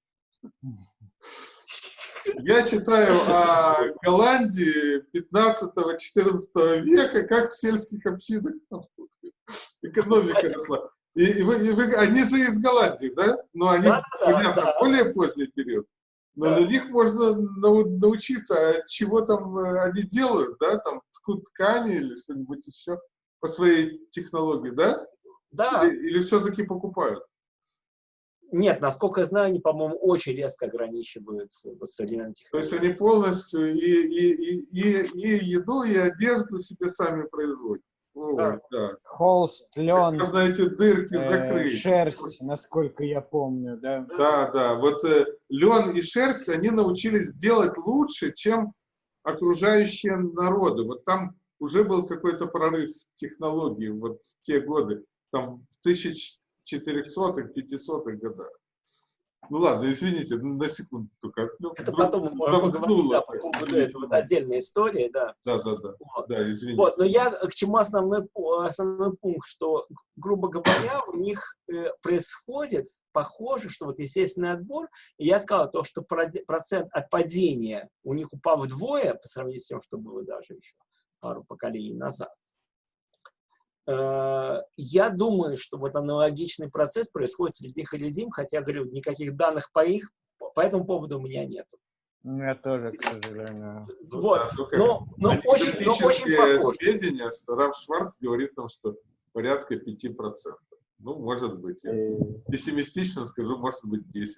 Я читаю о Голландии 15-14 века, как в сельских общинах экономика росла. И, и вы, и вы- они же из Голландии, да? Но они, Да-да-да, понятно, да. более поздний период. Но Да. на них можно нау- научиться, а чего там э, они делают, да? Там ткут ткани или что-нибудь еще по своей технологии, да? да, Или, или все-таки покупают? нет, насколько я знаю, они, по-моему, очень резко ограничиваются вот современной То есть технологией. они полностью и, и, и, и, и еду, и одежду себе сами производят. Да. да. холст, лен, Можно эти дырки э, закрыть. шерсть, насколько я помню, да. Да, да. Вот лен и шерсть они научились делать лучше, чем окружающие народы. Вот там уже был какой-то прорыв в технологии вот в те годы, там в 1400-х, 500-х годах. Ну ладно, извините, на секунду только. Ну, Это вдруг потом можем поговорить, да, по поводу этого, это отдельная история, да. Да, да, да. Вот. Да, извините. Вот, но я к чему основной, основной пункт, что, грубо говоря, у них э, происходит, похоже, что вот естественный отбор, и я сказал то, что процент отпадения у них упал вдвое по сравнению с тем, что было даже еще пару поколений назад. Э, Я думаю, что вот аналогичный процесс происходит среди халидим, хотя, говорю, никаких данных по их по этому поводу у меня нет. У меня тоже, к сожалению. Ну вот, да, только но, но очень, но очень похоже. сведения, что Раф Шварц говорит нам, что порядка 5%. Ну, может быть. Я пессимистично скажу, может быть 10%.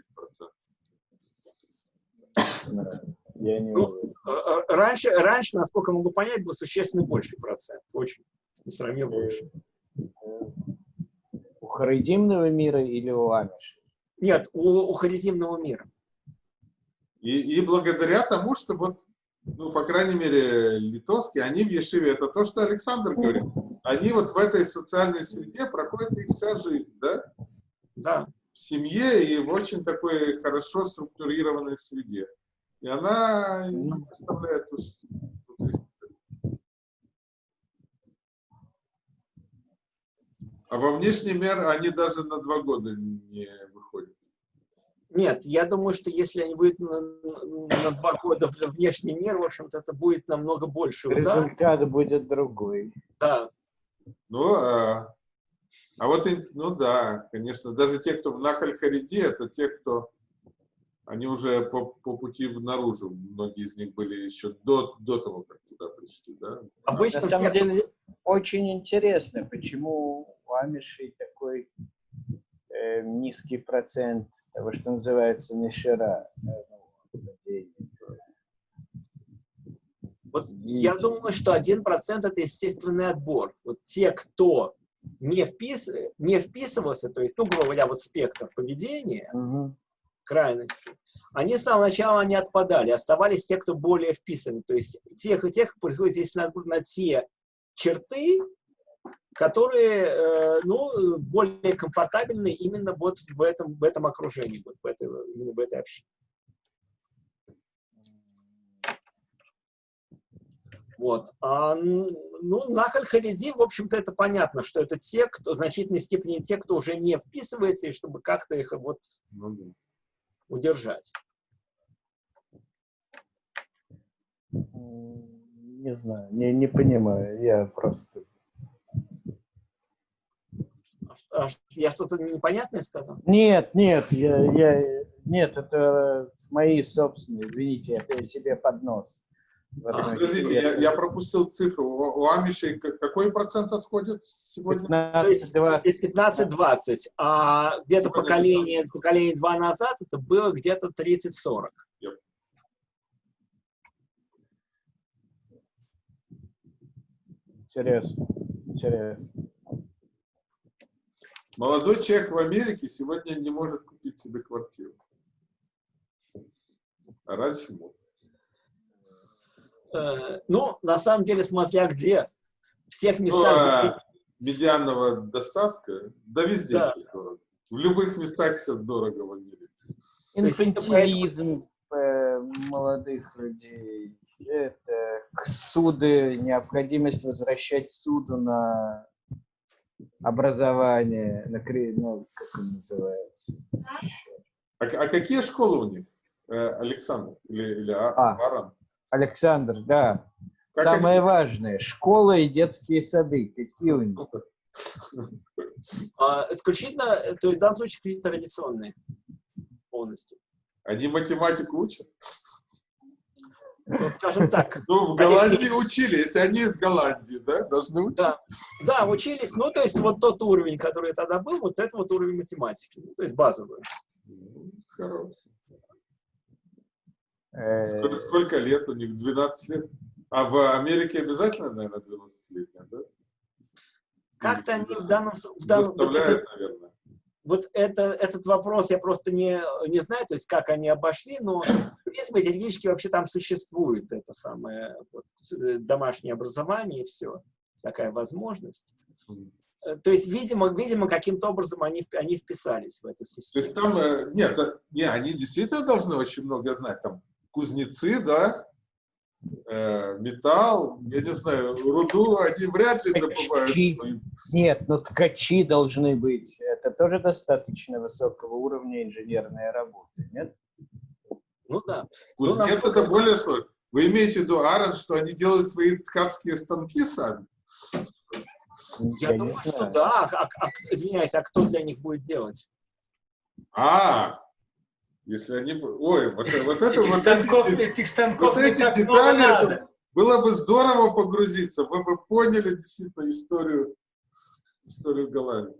не знаю, Я не Ну, уверен. Э, э, Раньше, раньше, насколько могу понять, был существенно больший процент. Очень. Несравнимо больше. У харидимного мира или у амишей? Нет, у, у харитимного мира. И, и благодаря тому, что вот, ну, по крайней мере, литовские, они в Ешиве, это то, что Александр говорит, они вот в этой социальной среде проходят их вся жизнь, да? Да. В семье и в очень такой хорошо структурированной среде. И она не составляет уж- внутри себя. А во внешний мир они даже на два года не выходят. Нет, я думаю, что если они выйдут на, на два года в внешний мир, в общем-то, это будет намного больше. Результат будет другой. Да. Ну, а, а вот, ну да, конечно, даже те, кто в Нахаль Хариди, это те, кто, они уже по, по пути наружу, многие из них были еще до, до того, как туда пришли, да? Обычно На самом деле очень интересно, почему у амишей такой э, низкий процент того, что называется нишера. ну. Вот я думаю, что один процент это естественный отбор. Вот те, кто не, впис, не вписывался, то есть, ну, грубо говоря, вот спектр поведения, Мгм. Крайности, они с самого начала не отпадали, оставались те, кто более вписаны. То есть тех и тех приходится, если на, на те черты, которые э, ну, более комфортабельны именно вот в этом, в этом окружении, вот в этой, именно в этой общине. Вот. А, ну, Нахаль Хариди, в общем-то, это понятно, что это те, кто в значительной степени те, кто уже не вписывается, и чтобы как-то их вот ну удержать. Не знаю, не, не понимаю, я просто... А, я что-то непонятное сказал? Нет, нет, я, я, нет, это мои собственные, извините, я себе под нос. А, подождите, я, я пропустил цифру. У, у Амишей какой процент отходит сегодня? 15-20. А где-то поколение, поколение 2 назад это было где-то 30-40. Интересно. Интересно. Молодой человек в Америке сегодня не может купить себе квартиру. А раньше мог. Э, ну, на самом деле, смотря где. В тех местах... Ну, а медианного достатка, да везде да. сейчас дорого. В любых местах сейчас дорого в Америке. Инфантилизм э, молодых людей, это суды, необходимость возвращать суду на образование, на, ну, как он называется. А, а какие школы у них, э, Александр или, или а, а, Аран? Александр, да. Как Самое они... важное, школа и детские сады, какие у них? А, исключительно, то есть в данном случае исключительно традиционные полностью. Они математику учат? Ну, скажем так. Ну, в Голландии они... учили, если они из Голландии, да, должны учить? Да, да, учились, ну, то есть вот тот уровень, который тогда был, вот это вот уровень математики, ну, то есть базовый. Ну, хороший. Э, сколько, сколько лет у них? 12 лет? А в Америке обязательно, наверное, 12 лет, да? Как-то они в данном... В данном вот, это, наверное. вот это, этот вопрос я просто не, не знаю, то есть как они обошли, но в принципе теоретически вообще там существует это самое вот, домашнее образование и все. Такая возможность. Э, то есть, видимо, видимо каким-то образом они, они вписались в эту систему. То есть там, э, нет, не, они действительно должны очень много знать. Там кузнецы, да, э, металл, я не знаю, руду они вряд ли добывают. Ткачи. Нет, но ткачи должны быть. Это тоже достаточно высокого уровня инженерной работы, нет? Ну да. Кузнец ну, насколько... это более сложно. Вы имеете в виду, Аарон, что они делают свои ткацкие станки сами? Я, я думаю, что да. А, а, извиняюсь, а кто для них будет делать? А, если они... Ой, вот, вот это... Этих вот станков, эти, этих станков вот эти детали, это, было бы здорово погрузиться, вы бы поняли действительно историю, историю Голландии.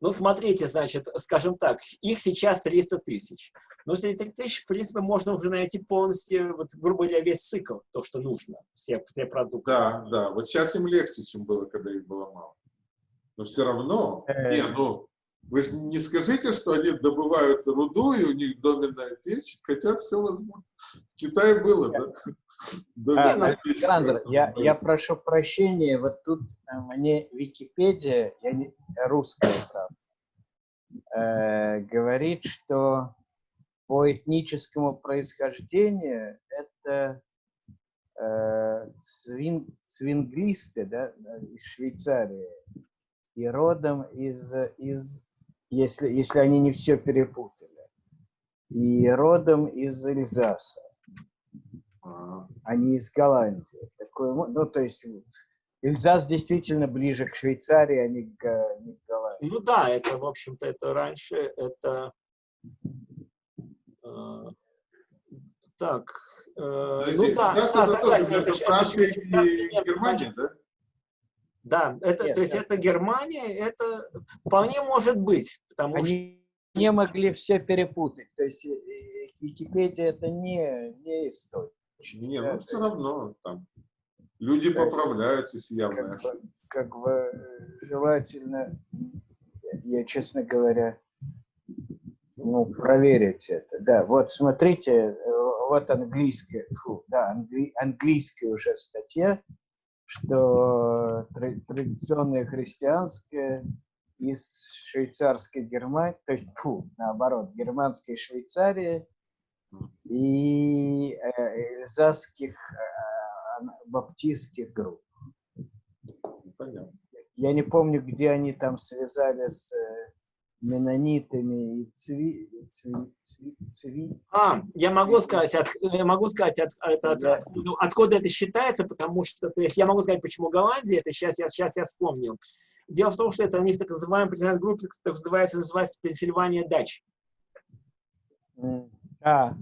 Ну, смотрите, значит, скажем так, их сейчас 300 тысяч. Но если 3 тысячи, в принципе, можно уже найти полностью, вот, грубо говоря, весь цикл, то, что нужно, все, все продукты. Да, да, вот сейчас им легче, чем было, когда их было мало. Но все равно, не, ну, вы же не скажите, что они добывают руду, и у них доменная печь, хотя все возможно. В Китае было, да? А, Александр, я, я прошу прощения, вот тут э, мне Википедия, я не, русская, правда, э, говорит, что по этническому происхождению это э, свин, свинглисты да, из Швейцарии и родом из, из если, если они не все перепутали. И родом из Эльзаса, а не из Голландии. Такое, ну, то есть Эльзас действительно ближе к Швейцарии, а не к, не к Голландии. Ну да, это, в общем-то, это раньше, это... Э, так, э, ну да, да, согласен, это, это, это, это Германия, да? Да, это, Нет, то есть да. это Германия, это вполне может быть, потому Они что... не могли все перепутать, то есть э, э, Википедия это не, не история. Не, да, ну все равно там люди как, поправляют, если явно как, бы, как бы э, желательно, я, честно говоря, ну, проверить это. Да, вот смотрите, вот английская, фу, да, англи, английская уже статья, что традиционное христианское из швейцарской Германии, то есть, фу, наоборот, германской Швейцарии и э, эльзасских э, баптистских групп. Понятно. Я не помню, где они там связали с э, менонитами и цви, цви, цви, цви. А, я могу сказать, от, я могу сказать от, от, от, Да. откуда, откуда это считается, потому что, то есть я могу сказать, почему Голландия, это сейчас я, сейчас я вспомнил. Дело в том, что это у них так называемая группа, так называется, называется Пенсильвания Дач. А,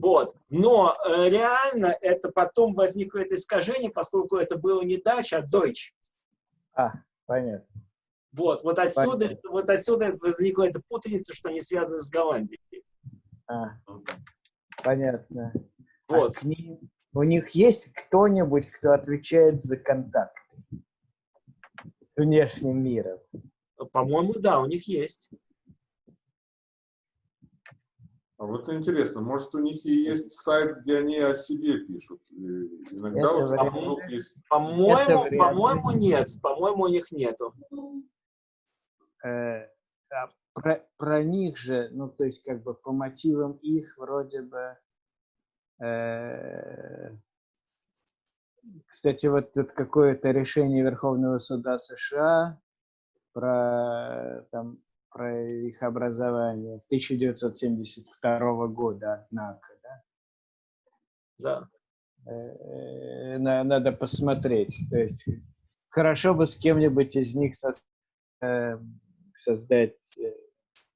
Вот. Но э, реально это потом возникло это искажение, поскольку это было не Дач, а Deutsch. а, понятно. Вот, вот отсюда, Понятно. вот отсюда возникла эта путаница, что они связаны с Голландией. А, понятно. А Вот. к ним- у них есть кто-нибудь, кто отвечает за контакт с внешним миром? По-моему, да, у них есть. А вот интересно, может у них и есть сайт, где они о себе пишут. И иногда Это вот вариант. есть По-моему, по-моему, нет. По-моему, у них нету. Э, а про, про них же, ну, то есть, как бы по мотивам их вроде бы... э, кстати, вот тут какое-то решение Верховного суда США про, там, про их образование 1972 года, однако, да? Да. Э, на- надо посмотреть. То есть хорошо бы с кем-нибудь из них сос- э, создать э,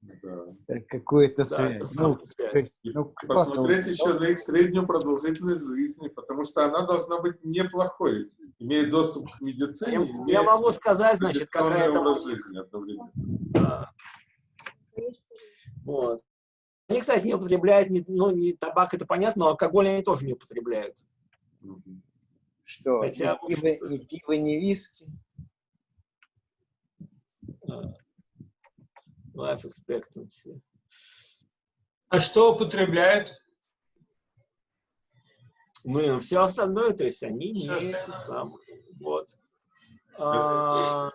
да. какую-то Да, связь. это Ну, связь. есть, ну, посмотреть еще на их среднюю продолжительность жизни, потому что она должна быть неплохой, имея доступ к медицине, Я, могу сказать, значит, какая это жизни. Да. Вот. Они, кстати, не употребляют, ни, ну, не табак, это понятно, но алкоголь они тоже не употребляют. Что? Хотя, ни, пиво, ни пиво, ни виски? Life expectancy. А что употребляют? Ну, все остальное, то есть они не Всё остальное. это самое. Вот. А,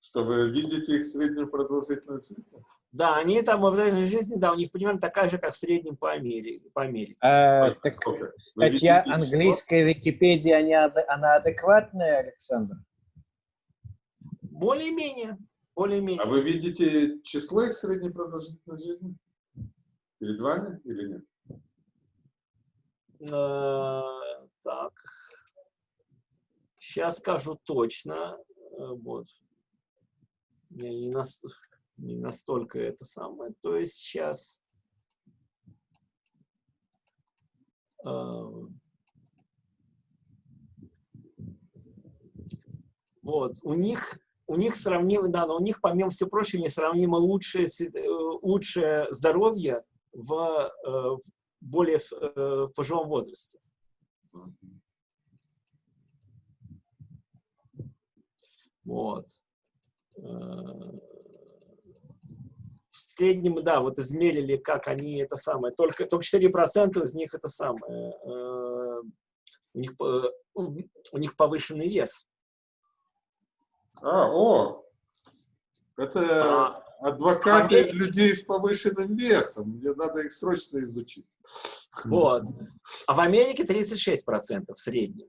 Чтобы видеть их среднюю продолжительность жизни. да, они там в этой жизни, да, у них примерно такая же, как в среднем по Америке. По Америке. А, так статья английская Википедия, она адекватная, Александр? Более-менее. Более-менее. А вы видите число их средней продолжительности жизни? Перед вами или нет? Э, так. Сейчас скажу точно. Э, Вот. Я не, нас- не настолько это самое. То есть сейчас... Вот. У них у них сравнимо, да, но у них, помимо всего прочего, несравнимо лучшее, э, лучшее здоровье в, э, в более в, э, в пожилом возрасте. Вот. В среднем, да, вот измерили, как они это самое. Только, только 4% из них это самое. У них, у них повышенный вес. А, о! Это А, адвокаты Америке- людей с повышенным весом. Мне надо их срочно изучить. Вот. А в Америке 36% в среднем.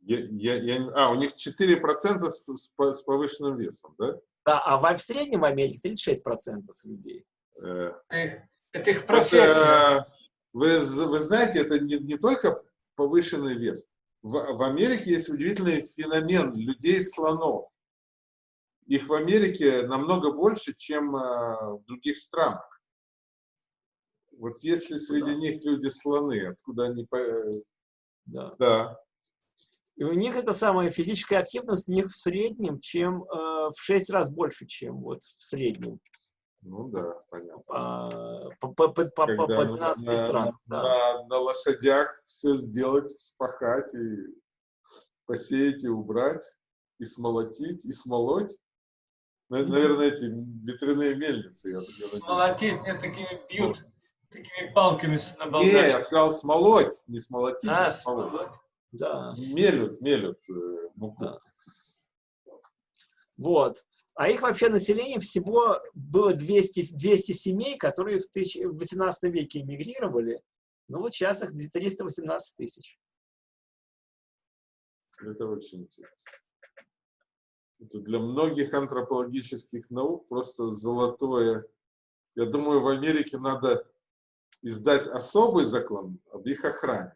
Я, я, я а, у них 4% с, с с повышенным весом, да? Да, а в, в среднем в Америке 36% людей. Э, Это, это их профессия. Это, вы, вы знаете, это не, не только повышенный вес. В, в Америке есть удивительный феномен людей-слонов. Их в Америке намного больше, чем э, в других странах. Вот если среди них люди-слоны, откуда они... э, Да. Да, И у них эта самая физическая активность у них в среднем, чем э, в 6 раз больше, чем вот в среднем ну да, понятно. по, по, по, по, по, по Когда 12 нужно странам. Да. на, на лошадях все сделать, спахать и посеять, и убрать, и смолотить, и смолоть. На- Наверное, эти ветряные мельницы. я так говорю. Молотить мне такими бьют, такими палками на Не, я сказал смолоть, не смолотить, а, А, смолоть. смолоть. Да. Мелют, мелют э, муку. Да. Вот. А их вообще население всего было 200, 200 семей, которые в, тысяч- в 18 веке эмигрировали. Ну вот сейчас их 318 тысяч. Это очень интересно. Это для многих антропологических наук просто золотое. Я думаю, в Америке надо издать особый закон об их охране.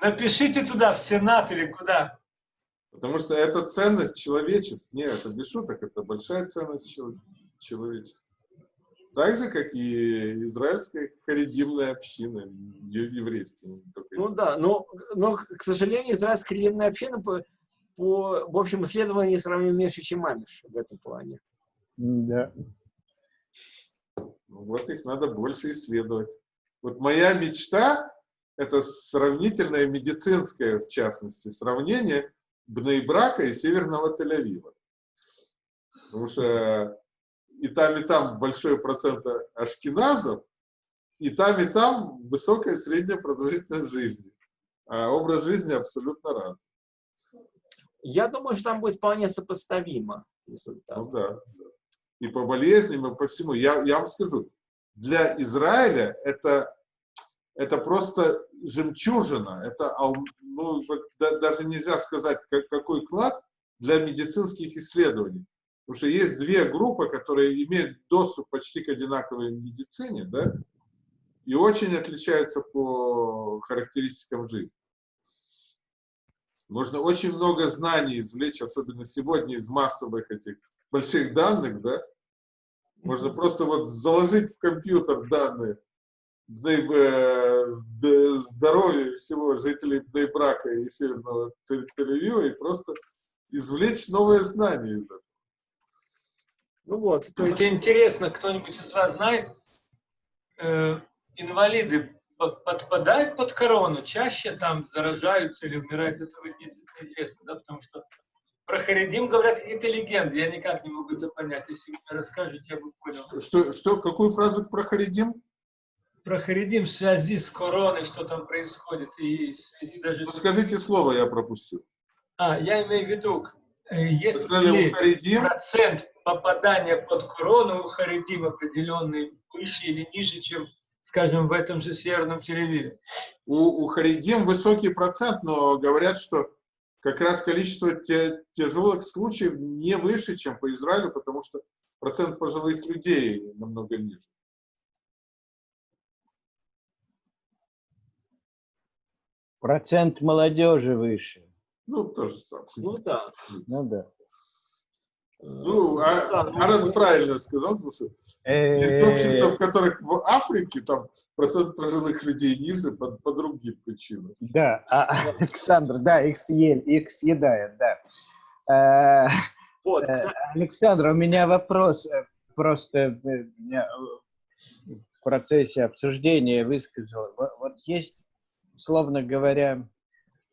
Напишите туда, в Сенат или куда. Потому что это ценность человечества. Нет, это без шуток, это большая ценность чело- человечества. Так же, как и израильская харидимная община, еврейская. Ну да, но, но к сожалению, израильская религиозная община по, по в общем, исследованию сравнительно меньше, чем Амиш в этом плане. Да. Ну, вот их надо больше исследовать. Вот моя мечта – это сравнительное медицинское, в частности, сравнение Бнейбрака и Северного Тель-Авива. Потому что и там, и там большой процент ашкеназов, и там, и там высокая средняя продолжительность жизни. А образ жизни абсолютно разный. Я думаю, что там будет вполне сопоставимо результат. Ну да. И по болезням, и по всему. Я, я вам скажу, для Израиля это, это просто жемчужина. Это, ну, даже нельзя сказать, как- какой клад для медицинских исследований. Потому что есть две группы, которые имеют доступ почти к одинаковой медицине, да, и очень отличаются по характеристикам жизни. Можно очень много знаний извлечь, особенно сегодня из массовых этих больших данных, да. Можно просто вот заложить в компьютер данные здоровья всего жителей Бнейбрака и Северного Тель- Тель-Авива и просто извлечь новые знания из этого. Ну вот, то есть, Мне интересно, кто-нибудь из вас знает, э, инвалиды под- подпадают под корону, чаще там заражаются или умирают, этого не- неизвестно, да, потому что про Харидим говорят какие-то легенды, я никак не могу это понять, если вы мне расскажете, я бы понял. Что, что, какую фразу про Харидим? Про Харидим в связи с короной, что там происходит, и в связи даже Ну, с... Скажите слово, я пропустил. А, я имею в виду, э, если сказали, Харидим, процент попадания под корону у Харидим определенный выше или ниже, чем, скажем, в этом же Северном Тель-Авиве. у, у Харидим высокий процент, но говорят, что как раз количество те- тяжелых случаев не выше, чем по Израилю, потому что процент пожилых людей намного ниже. Процент молодежи выше. Ну, то же самое. ну да. Ну да. Э, Ну, а, да, ну, Аран правильно сказал, потому что есть общества, в которых в Африке там процент пожилых людей ниже по, по другим причинам. Да, а, Александр, да, их съели, их съедают, да. Э, Вот, Э, Александр, у меня вопрос. э, Просто э, меня э, в процессе обсуждения высказал. Во- Вот есть, условно говоря,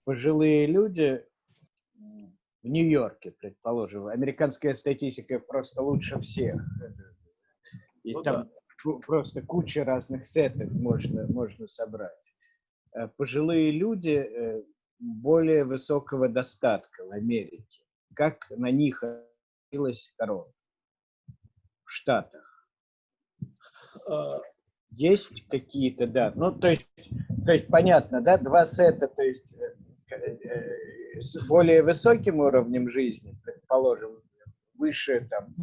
пожилые люди в Нью-Йорке, предположим. Американская статистика просто лучше всех. И Ну там ку- просто куча разных сетов можно, можно собрать. Э, Пожилые люди э, более высокого достатка в Америке. Как на них отразилась корона в Штатах? Есть какие-то, да. Ну, то есть, то есть понятно, да, два сета, то есть э, э, с более высоким уровнем жизни, предположим, выше там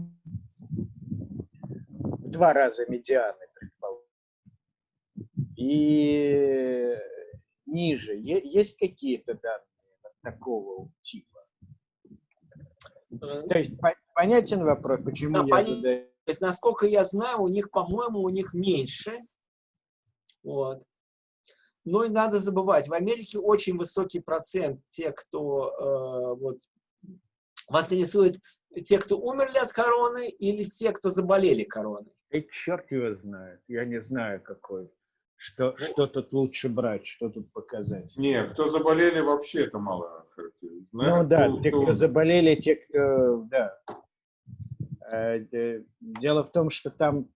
в два раза медианы, предположим, и ниже. Есть какие-то данные такого типа? э, То есть по- понятен вопрос, почему Да, я понятен. задаю? То есть, насколько я знаю, у них, по-моему, у них меньше. Вот. Но и надо забывать, в Америке очень высокий процент тех, кто э, вот, вас интересует, те, кто умерли от короны или те, кто заболели короной. И черт его знает, я не знаю какой. Что, что тут лучше брать, что тут показать? Нет, кто заболели, вообще это мало характеризует. Ну да, кто- те, кто- кто заболели, те, кто, да. Э, де- Дело в том, что там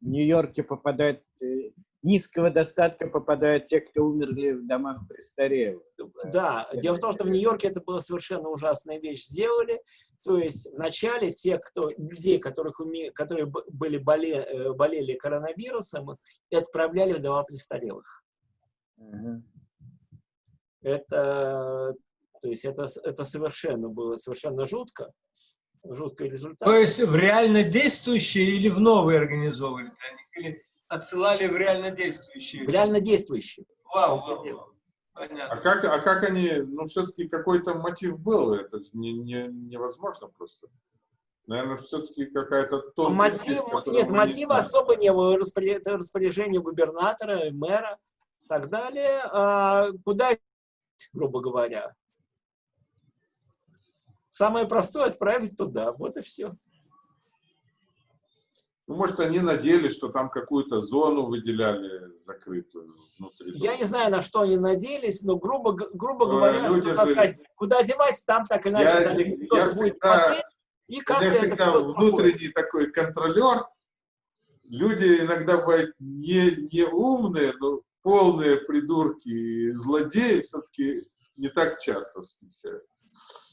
в Нью-Йорке попадают, э, низкого достатка попадают те, кто умерли в домах престарелых. Да, это дело в том, что в Нью-Йорке это была совершенно ужасная вещь сделали. То есть вначале те, кто, людей, которых уме- которые были боле, э, болели коронавирусом, отправляли в дома престарелых. Мгм. Это, то есть это, это совершенно было совершенно жутко. Жуткий результат. То есть в реально действующие или в новые организовывали для них? Или отсылали в реально действующие? Реально действующий. Вау, вау, вау. А Понятно. как, а как они, ну, все-таки какой-то мотив был, это не, не, невозможно просто. Наверное, все-таки какая-то тонкость есть, Мотив, которую нет, не мотива знаем. особо не было. Это распоряжение губернатора, мэра и так далее. А куда, грубо говоря? Самое простое отправить туда. Вот и все. Ну, может, они надеялись, что там какую-то зону выделяли закрытую внутри. Я дома. не знаю, на что они надеялись, но грубо, грубо Э, говоря, люди же- сказать, куда девать, там так или иначе Я кто-то я будет всегда- смотреть, и это всегда всё внутренний такой контролер. Люди иногда бывают не, не умные, но полные придурки и злодеи все-таки не так часто встречаются.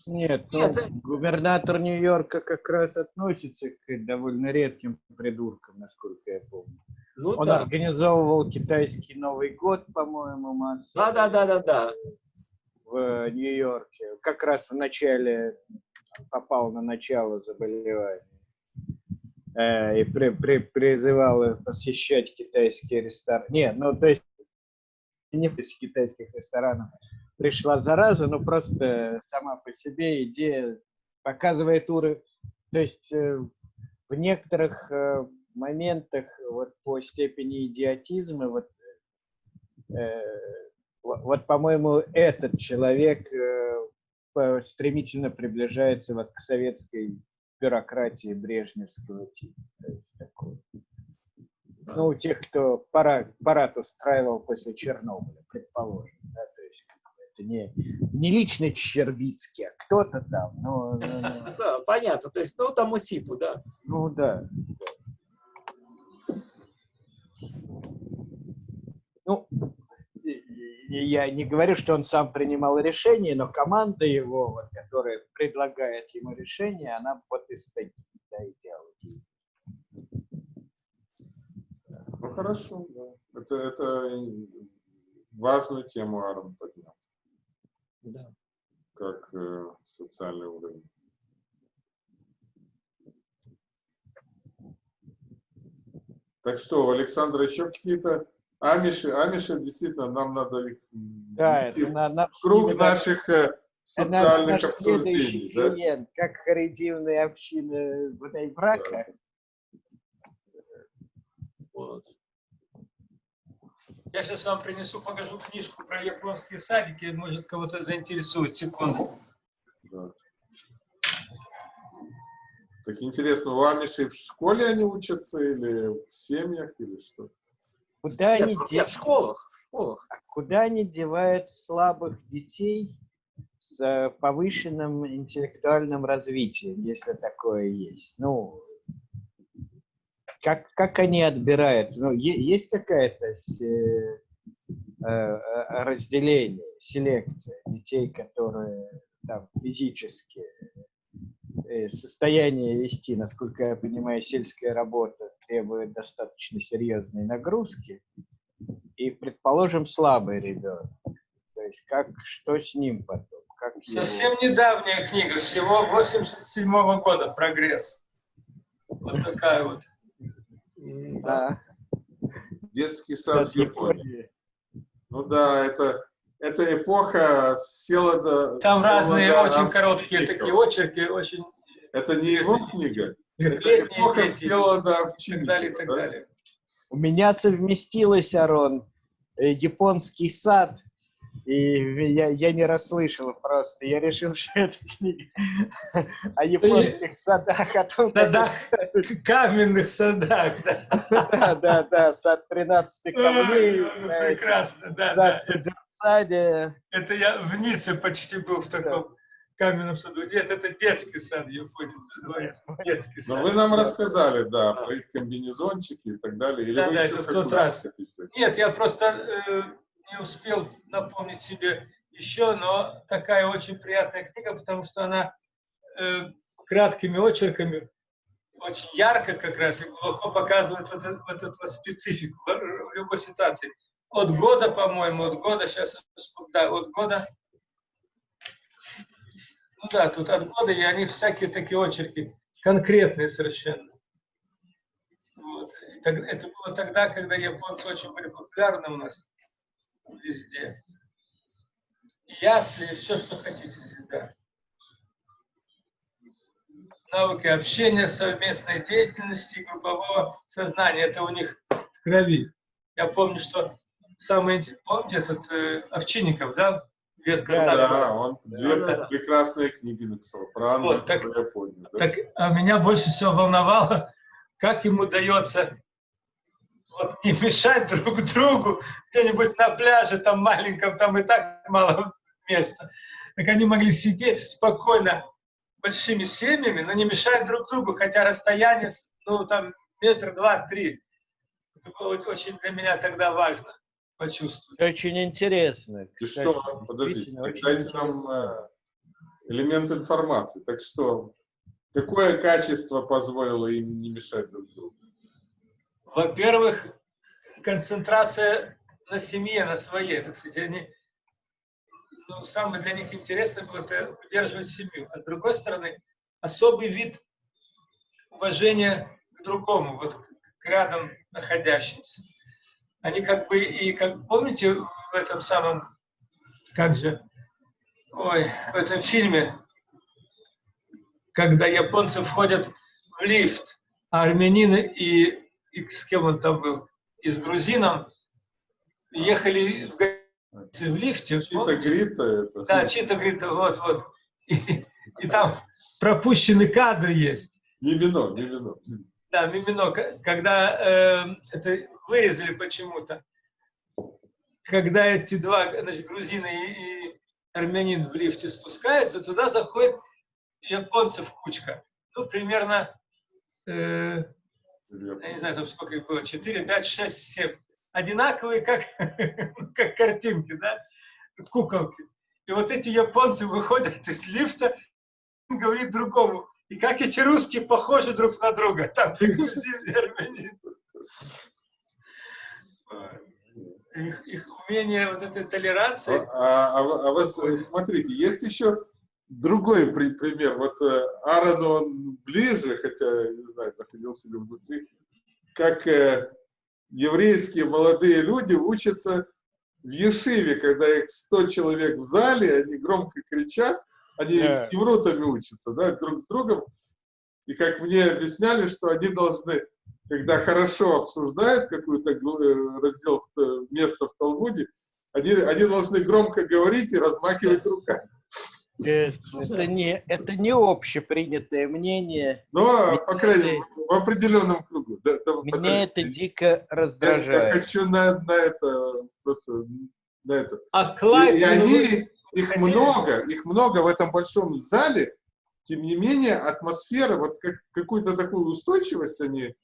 Нет, ну, Нет, э- губернатор Нью-Йорка как раз относится к довольно редким придуркам, насколько я помню. Ну Он да. организовывал китайский Новый год, по-моему, массово. Да, да, да, да, да. в Нью-Йорке, как раз в начале попал на начало заболевания. Э, и при- при- призывал посещать китайские рестораны. Не, ну то есть не из китайских ресторанов пришла зараза, но просто сама по себе идея показывает уровень. То есть э, в некоторых э, моментах вот по степени идиотизма вот э, вот, по-моему, этот человек стремительно приближается вот к советской бюрократии брежневского типа. Ну, у тех, кто парад, парад устраивал после Чернобыля, предположим. Да, то есть как бы это не, не лично Червицкий, а кто-то там. Ну, ну, ну, Да, понятно. То есть, ну, тому типу, да. ну, да. Ну, и- и я не говорю, что он сам принимал решение, но команда его, вот, которая предлагает ему решение, она вот из таких да, идеологий. Ну хорошо, да. Это, это важную тему Аарон да. как э, социальный уровень. Так что, у Александра еще какие-то амиши? Амиши, действительно, нам надо их Да, это на, на- круг это наших э, это социальных наш следующий обсуждений. Да? клиент, как харитивная община Брака. Вот. Я сейчас вам принесу, покажу книжку про японские садики, может кого-то заинтересует. Секунду. Да. Так интересно, у амишей в школе они учатся или в семьях, или что? Куда Нет, они ну, де- нет, в школах, в школах. куда они девают слабых детей с э, повышенным интеллектуальным развитием, если такое есть? Ну, как, как они отбирают? Ну, есть какая-то э, э, э, разделение, селекция детей, которые там физически состояние вести, насколько я понимаю, сельская работа требует достаточно серьезной нагрузки, и, предположим, слабый ребенок. То есть как, что с ним потом? Как его- Совсем недавняя книга, всего 87 -го года, «Прогресс». Вот такая вот. Да. Детский сад сад в Японии. Японии. Ну да, это, это эпоха Селода. Там Селода разные очень Овчинников. короткие такие очерки, очень Это не его книга? Это эпоха дети и Селода так далее, и так да? далее. У меня совместилось, Арон, э, японский сад, и я, я не расслышал просто. Я решил, что это книга о японских садах, о том, Садах. каменных садах. Да, Да, да, да, сад 13 камней. Прекрасно, да, да. 15 в саде. Это я в Ницце почти был в таком каменном саду. Нет, это детский сад, я понял, называется. Детский Но сад. вы нам рассказали, да, про их комбинезончики и так далее. Или Да, да, это в тот раз. хотите? Нет, я просто э, не успел напомнить себе еще, но такая очень приятная книга, потому что она э, краткими очерками очень ярко как раз и глубоко показывает вот, эту- вот эту вот специфику в, любой ситуации. От года, по-моему, от года, сейчас, да, от года, ну да, тут от года, и они всякие такие очерки, конкретные совершенно. Вот. Это было тогда, когда японцы очень были популярны у нас везде. Ясли, все, что хотите здесь, да. Навыки общения, совместной деятельности, и группового сознания. Это у них в крови. Я помню, что интересное, помните этот э, Овчинников, да? Ветка Да, сада. Да, он две Да, да. прекрасные книги написал Анну Вот, так- про Японию. да. Так, а меня больше всего волновало, как ему удается вот, не мешать друг другу где-нибудь на пляже, там маленьком, там и так мало места. Так они могли сидеть спокойно большими семьями, но не мешать друг другу, хотя расстояние, ну, там, метр, два, три. Это было очень для меня тогда важно почувствовать. Очень интересно. И кстати, что, подождите, очень дайте нам э, элемент информации. Так что, какое качество позволило им не мешать друг другу? Во-первых, концентрация на семье, на своей, так сказать, они, ну, самое для них интересное было это удерживать семью. А с другой стороны, особый вид уважения к другому, вот к, рядом находящимся. Они как бы и, как помните в этом самом, как же, ой, в этом фильме, когда японцы входят в лифт, а армянины и, и с кем он там был, и с грузином ехали в, в лифте. Чита? Грита это. Да, Чита говорит, вот, вот. И, и там пропущенный кадр есть. Мимино, мимино. Да, Мимино, когда э, это вырезали почему-то, когда эти два, значит, грузины и, и армянин в лифте спускаются, туда заходит японцев кучка. Ну, примерно, э, я не знаю, там сколько их было, 4, 5, 6, 7. Одинаковые, как, как картинки, да, куколки. И вот эти японцы выходят из лифта, говорит другому, и как эти русские похожи друг на друга. Там грузин и армянин. Их, их умение, вот этой толеранции. А, а а вы с- смотрите, есть еще другой при- пример. Вот э, Аарону он ближе, хотя, не знаю, находился ли внутри, как э, еврейские молодые люди учатся в Ешиве, когда их 100 человек в зале, они громко кричат, они евротами учатся, да, друг с другом. И как мне объясняли, что они должны, когда хорошо обсуждают какую-то э, раздел, место в Талмуде, они, они должны громко говорить и размахивать руками. Это не, это не общепринятое мнение. Но, Меня по крайней это- мере, в определенном кругу. Да, да, Меня это подождите. дико Я- Я раздражает. хочу на, на это просто на это. А И, и ну, они, их много, их много в этом большом зале. Тем не менее, атмосфера, вот как, какую-то такую устойчивость они,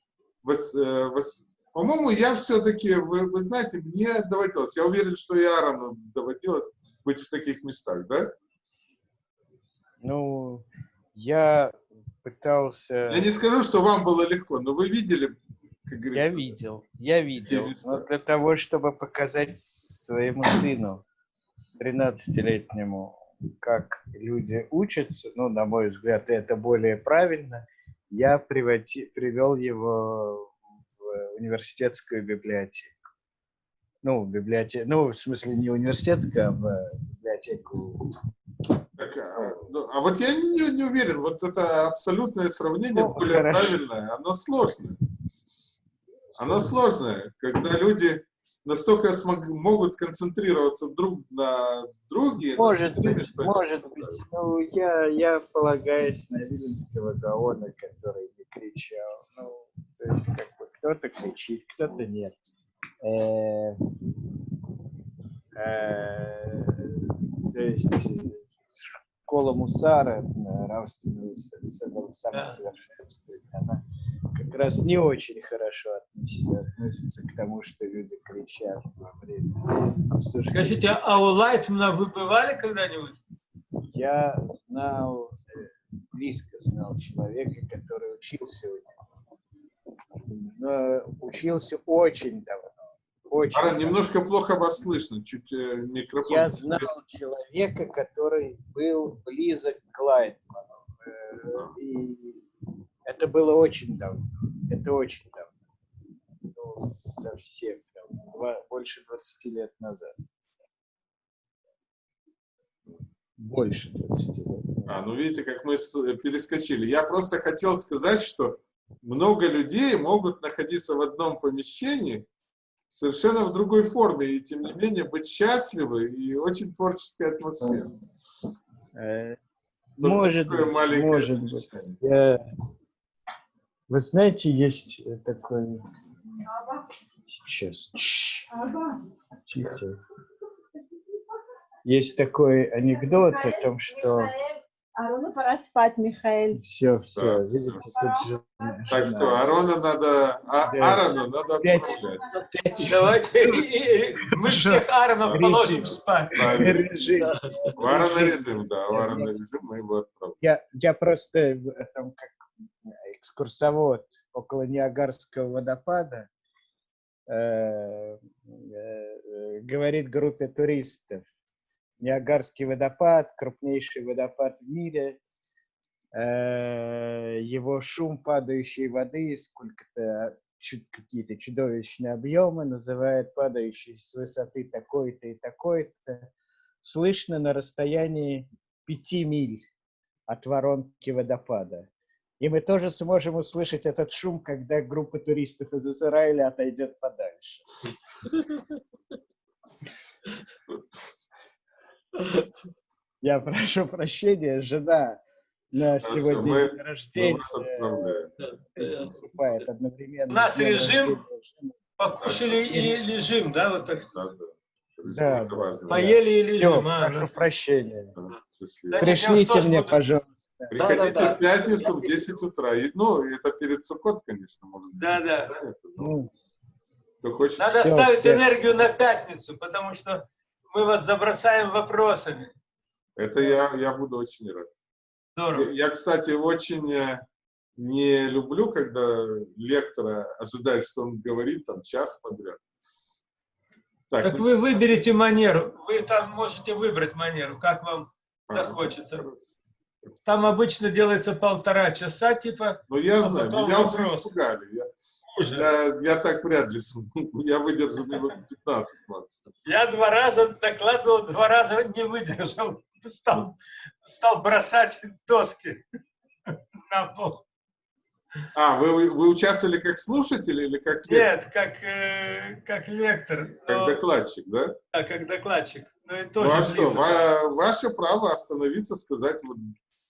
вос- э, вос- по-моему, я все-таки, вы, вы знаете, мне доводилось, я уверен, что и Аарону доводилось быть в таких местах, да? Ну, я пытался... Я не скажу, что вам было легко, но вы видели, как говорится. Я видел, я видел. Но для того, чтобы показать своему сыну, 13-летнему, как люди учатся, ну, на мой взгляд, это более правильно, я приводи- привел его в университетскую библиотеку. Ну, библиотеку, ну, в смысле, не университетскую, а в библиотеку. Так, а, ну, а вот я не, не уверен, вот это абсолютное сравнение Ну, более хорошо. правильное, оно сложное. Оно сложное, когда люди настолько смог- могут концентрироваться друг на друге. на Может теме, быть, что может быть. Ну, я, я полагаюсь на Виленского Гаона, который не кричал. Ну, есть, как бы, кто-то кричит, кто-то нет. Э, э, то есть, школа Мусара, э, нравственного со- со- самосовершенствования, она как раз не очень хорошо относится, относится к тому, что люди кричат во время обсуждения. Скажите, а у Лайтмана вы бывали когда-нибудь? Я знал, э, близко знал человека, который учился у него. Но учился очень давно. Очень Аран, немножко плохо вас слышно, чуть э, микрофон. Я знал человека, который был близок к Лайтману. Э, И это было очень давно. Это очень давно. Ну, совсем давно. Два- больше 20 лет назад. Больше 20 лет. А, ну видите, как мы с- перескочили. Я просто хотел сказать, что много людей могут находиться в одном помещении совершенно в другой форме, и тем не менее быть счастливы и очень творческая атмосфера. Э, Только Может быть, может быть. Я- Вы знаете, есть э, такой... Сейчас. Тихо. Есть такой анекдот о том, что Арона, пора спать, Михаил. все, все, Да, видите, Так что Арона надо, а, Да. Аарону надо Опять. отправлять. Давайте мы всех Ааронов Режим. положим спать. Режим. В Аарона режим, да, в Аарона режим мы его отправим. Я, я просто там как экскурсовод около Ниагарского водопада э, э, э, говорит группе туристов. Ниагарский водопад, крупнейший водопад в мире. Э, его шум падающей воды, сколько-то какие-то чудовищные объемы, называют падающий с высоты такой-то и такой-то, слышно на расстоянии пяти миль от воронки водопада. И мы тоже сможем услышать этот шум, когда группа туристов из Израиля отойдет подальше. Я прошу прощения, жена на сегодня мы- рождения одновременно. У нас режим рождения. Покушали и лежим, да, вот так что. Да, да. Да, Это да. Поели и лежим. а, прошу ну, прощения. Да. Да, Пришлите мне, пожалуйста. Приходите Да-да-да. в пятницу в 10 утра. И, ну, это перед Суккот, конечно, может быть. Да-да. это, но Ну, Кто хочет. Надо Всё, ставить всё. энергию на пятницу, потому что мы вас забросаем вопросами. Это я, я буду очень рад. Здорово. Я, кстати, очень э, не люблю, когда лектора ожидает, что он говорит там час подряд. Так, Так ну, вы выберете манеру. Вы там можете выбрать манеру, как вам захочется. Там обычно делается полтора часа, типа ну я а знаю, меня уже вопрос. испугали. Я. я, я так вряд ли смогу. Я выдержу минут 15 максимум. Я два раза докладывал, два раза не выдержал. Стал, стал бросать доски на пол. А, вы, вы, вы участвовали как слушатель или как лектор? Нет, как, э, как лектор, Как но- докладчик, да? а как докладчик. Ну и Ну тоже а что, ва- ваше право остановиться, сказать, вот,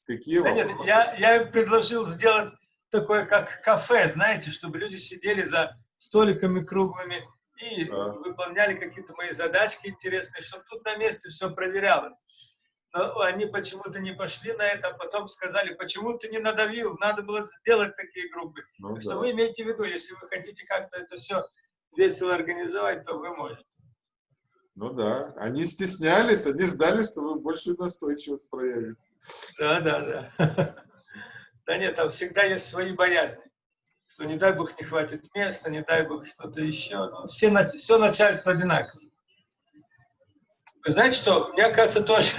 какие Да нет, вопросы. я, я им предложил сделать такое, как кафе, знаете, чтобы люди сидели за столиками круглыми и Да. выполняли какие-то мои задачки интересные, чтобы тут на месте все проверялось. Но они почему-то не пошли на это, а потом сказали, почему ты не надавил, надо было сделать такие группы. Ну Так да. что вы имеете в виду, если вы хотите как-то это все весело организовать, то вы можете. Ну да, они стеснялись, они ждали, что вы большую настойчивость проявите. Да, да, да. Да нет, там всегда есть свои боязни. Что не дай бог не хватит места, не дай бог что-то еще. Ну, все, все начальство одинаково. Вы знаете что? Меня, кажется, тоже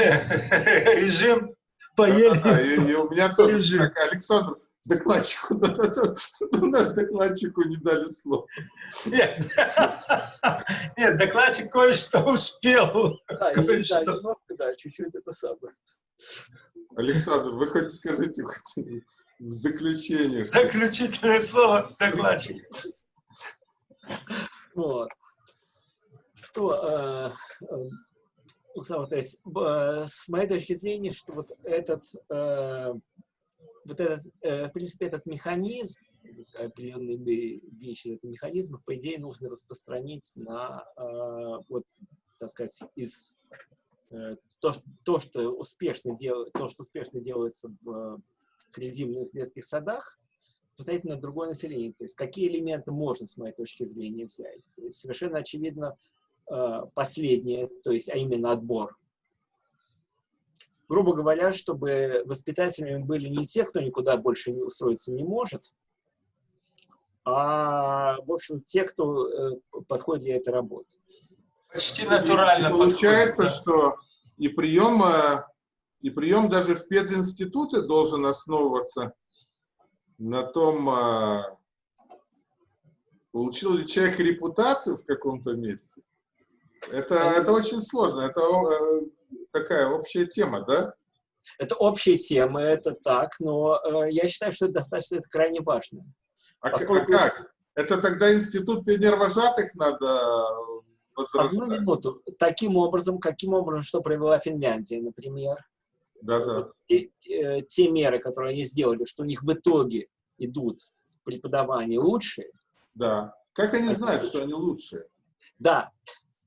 режим поели. Да-да-да, и, и у меня тоже, Режим. как Александр, докладчику, у нас докладчику не дали слова. Нет, нет докладчик кое-что успел. Да, да, немножко, да, чуть-чуть это самое. Александр, вы хоть скажите хоть в заключение. что- Заключительное слово докладчик. Вот. Что, э, э, Александр, то есть, б- э, с моей точки зрения, что вот этот, э, вот этот, э, в принципе, этот механизм, определенные вещи, это механизмы, по идее, нужно распространить на, э, вот, так сказать, из то, то, что успешно делает, то, что успешно делается в кредитных детских садах, поставить на другое население. То есть какие элементы можно, с моей точки зрения, взять. То есть совершенно очевидно э, последнее, то есть, а именно отбор. Грубо говоря, чтобы воспитателями были не те, кто никуда больше не устроиться не может, а, в общем, те, кто э, подходит для этой работы. Почти натурально. И получается, подходит, что и прием, э, и прием даже в пединституте должен основываться на том, э, получил ли человек репутацию в каком-то месте. Это, это очень сложно, это э, такая общая тема, да? Это общая тема, это так, но э, я считаю, что это достаточно это крайне важно. А, к- Поскольку- а как? Это тогда институт пионервожатых надо Одну возрождать? минуту. Таким образом, каким образом, что провела Финляндия, например, Да-да. вот те, те- те меры, которые они сделали, что у них в итоге идут в преподавании лучше, Да. Как они знают, лучше. что они лучшие? да.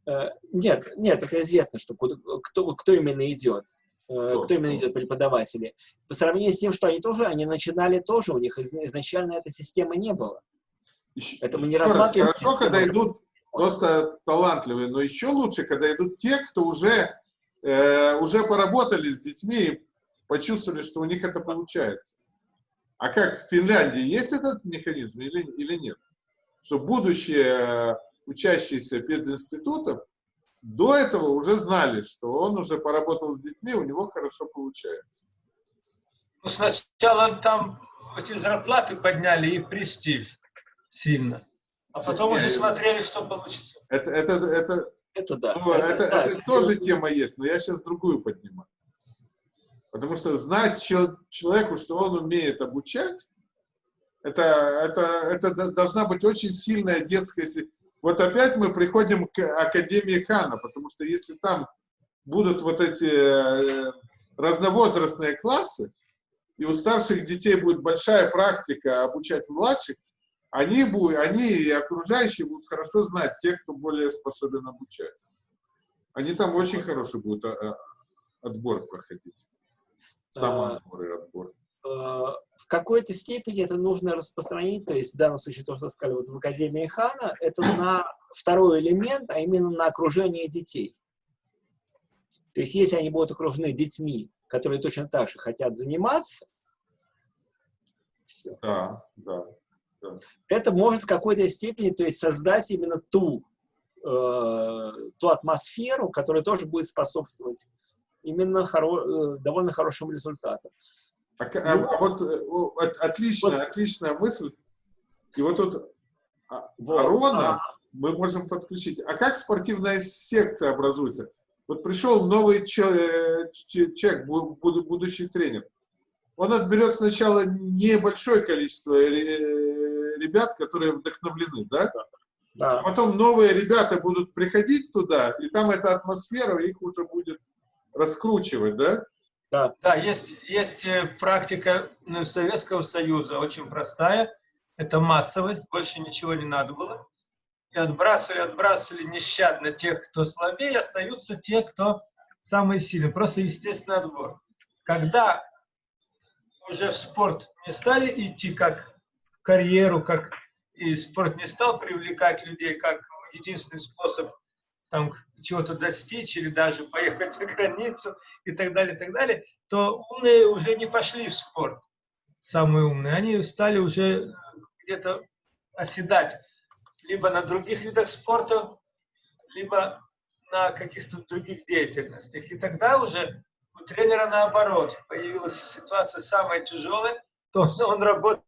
Э, Нет, нет, это известно, что куда- кто, кто именно идет. Э, Кто именно идет преподаватели. По сравнению с тем, что они тоже, они начинали тоже, у них из- изначально этой системы не было. Еще- Это мы не рассматриваем Хорошо, когда идут просто талантливые, но еще лучше, когда идут те, кто уже, э, уже поработали с детьми и почувствовали, что у них это получается. А как в Финляндии есть этот механизм или, или нет? Что будущие э, учащиеся пединститутов до этого уже знали, что он уже поработал с детьми, у него хорошо получается. Ну, сначала там эти зарплаты подняли и престиж сильно. А потом уже смотрели, что получится. Это, это, это, Это да. Ну, это, да, это тоже тема есть, но я сейчас другую поднимаю. Потому что знать чел- человеку, что он умеет обучать, это, это, это должна быть очень сильная детская... Вот опять мы приходим к Академии Хана, потому что если там будут вот эти э, разновозрастные классы, и у старших детей будет большая практика обучать младших, они, будут, они и окружающие будут хорошо знать тех, кто более способен обучать. Они там очень хороший будут а, а, отбор проходить. Самоотбор и отбор. в какой-то степени это нужно распространить, то есть в данном случае то, что сказали вот в Академии Хана, это на второй элемент, а именно на окружение детей. То есть если они будут окружены детьми, которые точно так же хотят заниматься, все. Да, да. Это может в какой-то степени то есть создать именно ту, э, ту атмосферу, которая тоже будет способствовать именно хоро- э, довольно хорошим результатам. А, к- а- а вот э, о, от- отличная, отличная мысль. И вот тут а- Вот. Арона А, мы можем подключить. А как спортивная секция образуется? Вот пришел новый э, че- человек, бу- буду- будущий тренер. Он отберет сначала небольшое количество ребят, которые вдохновлены, да? да. Потом новые ребята будут приходить туда, и там эта атмосфера их уже будет раскручивать, да? Да, Да, есть, есть э, практика ну, Советского Союза, очень простая. Это массовость, больше ничего не надо было. И отбрасывали, отбрасывали нещадно тех, кто слабее, остаются те, кто самые сильные. Просто естественный отбор. Когда уже в спорт не стали идти как карьеру, как и спорт не стал привлекать людей как единственный способ там чего-то достичь или даже поехать за границу и так далее, и так далее, то умные уже не пошли в спорт, самые умные, они стали уже где-то оседать либо на других видах спорта, либо на каких-то других деятельностях. И тогда уже у тренера наоборот появилась ситуация самая тяжелая, то он, работает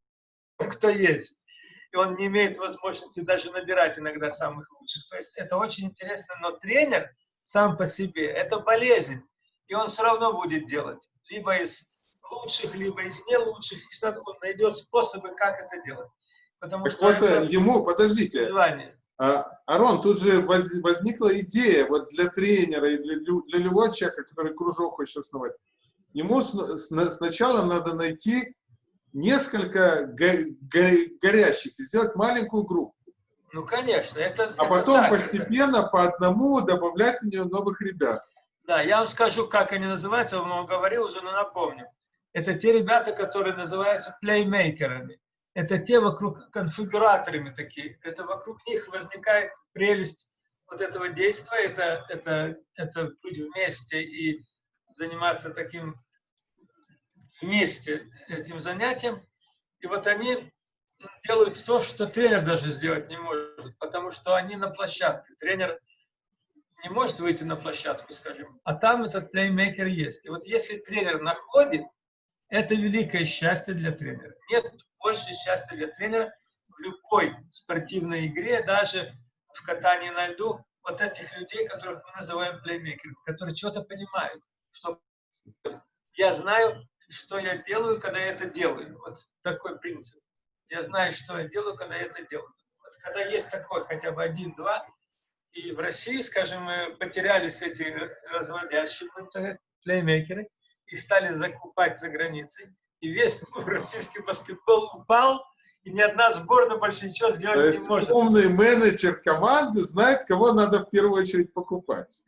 кто есть. И он не имеет возможности даже набирать иногда самых лучших. То есть это очень интересно, но тренер сам по себе – это болезнь. И он все равно будет делать. Либо из лучших, либо из не лучших. И всегда он найдет способы, как это делать. Потому Так что вот, это э, ему, подождите, желание. А, Арон, тут же воз- возникла идея вот для тренера и для, для любого человека, который кружок хочет основать. Ему сн- сна- сначала надо найти несколько го- го- горящих и сделать маленькую группу. Ну, конечно, это... А это потом так. постепенно по одному добавлять в нее новых ребят. Да, я вам скажу, как они называются, вам говорил уже, но напомню. Это те ребята, которые называются плеймейкерами. Это те вокруг конфигураторами такие. Это вокруг них возникает прелесть вот этого действия. Это, это, это быть вместе и заниматься таким вместе этим занятием. И вот они делают то, что тренер даже сделать не может, потому что они на площадке. Тренер не может выйти на площадку, скажем, а там этот плеймейкер есть. И вот если тренер находит, это великое счастье для тренера. Нет больше счастья для тренера в любой спортивной игре, даже в катании на льду, вот этих людей, которых мы называем плеймейкерами, которые что-то понимают, что я знаю, что я делаю, когда я это делаю. Вот такой принцип. Я знаю, что я делаю, когда я это делаю. Вот когда есть такой хотя бы один-два, и в России, скажем, мы потерялись эти разводящие плеймейкеры и стали закупать за границей. И весь российский баскетбол упал, и ни одна сборная больше ничего То сделать не есть может. умный менеджер команды знает, кого надо в первую очередь покупать.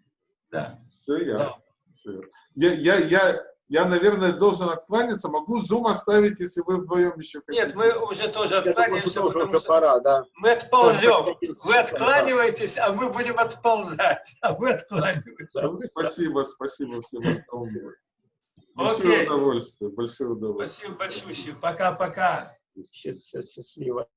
Да. Все ясно. Всё ясно. Я, я, я, я, наверное, должен откланяться. Могу зум оставить, если вы вдвоем еще хотите. Нет, мы уже тоже Я думаю, откланяемся, что тоже потому уже что пора, да. мы отползем. Вы откланиваетесь, а мы будем отползать. А вы откланиваетесь. Ну, Спасибо, спасибо всем. Большое Окей. удовольствие, большое удовольствие. Спасибо большое. Пока-пока. Счаст- счаст- Счастливо.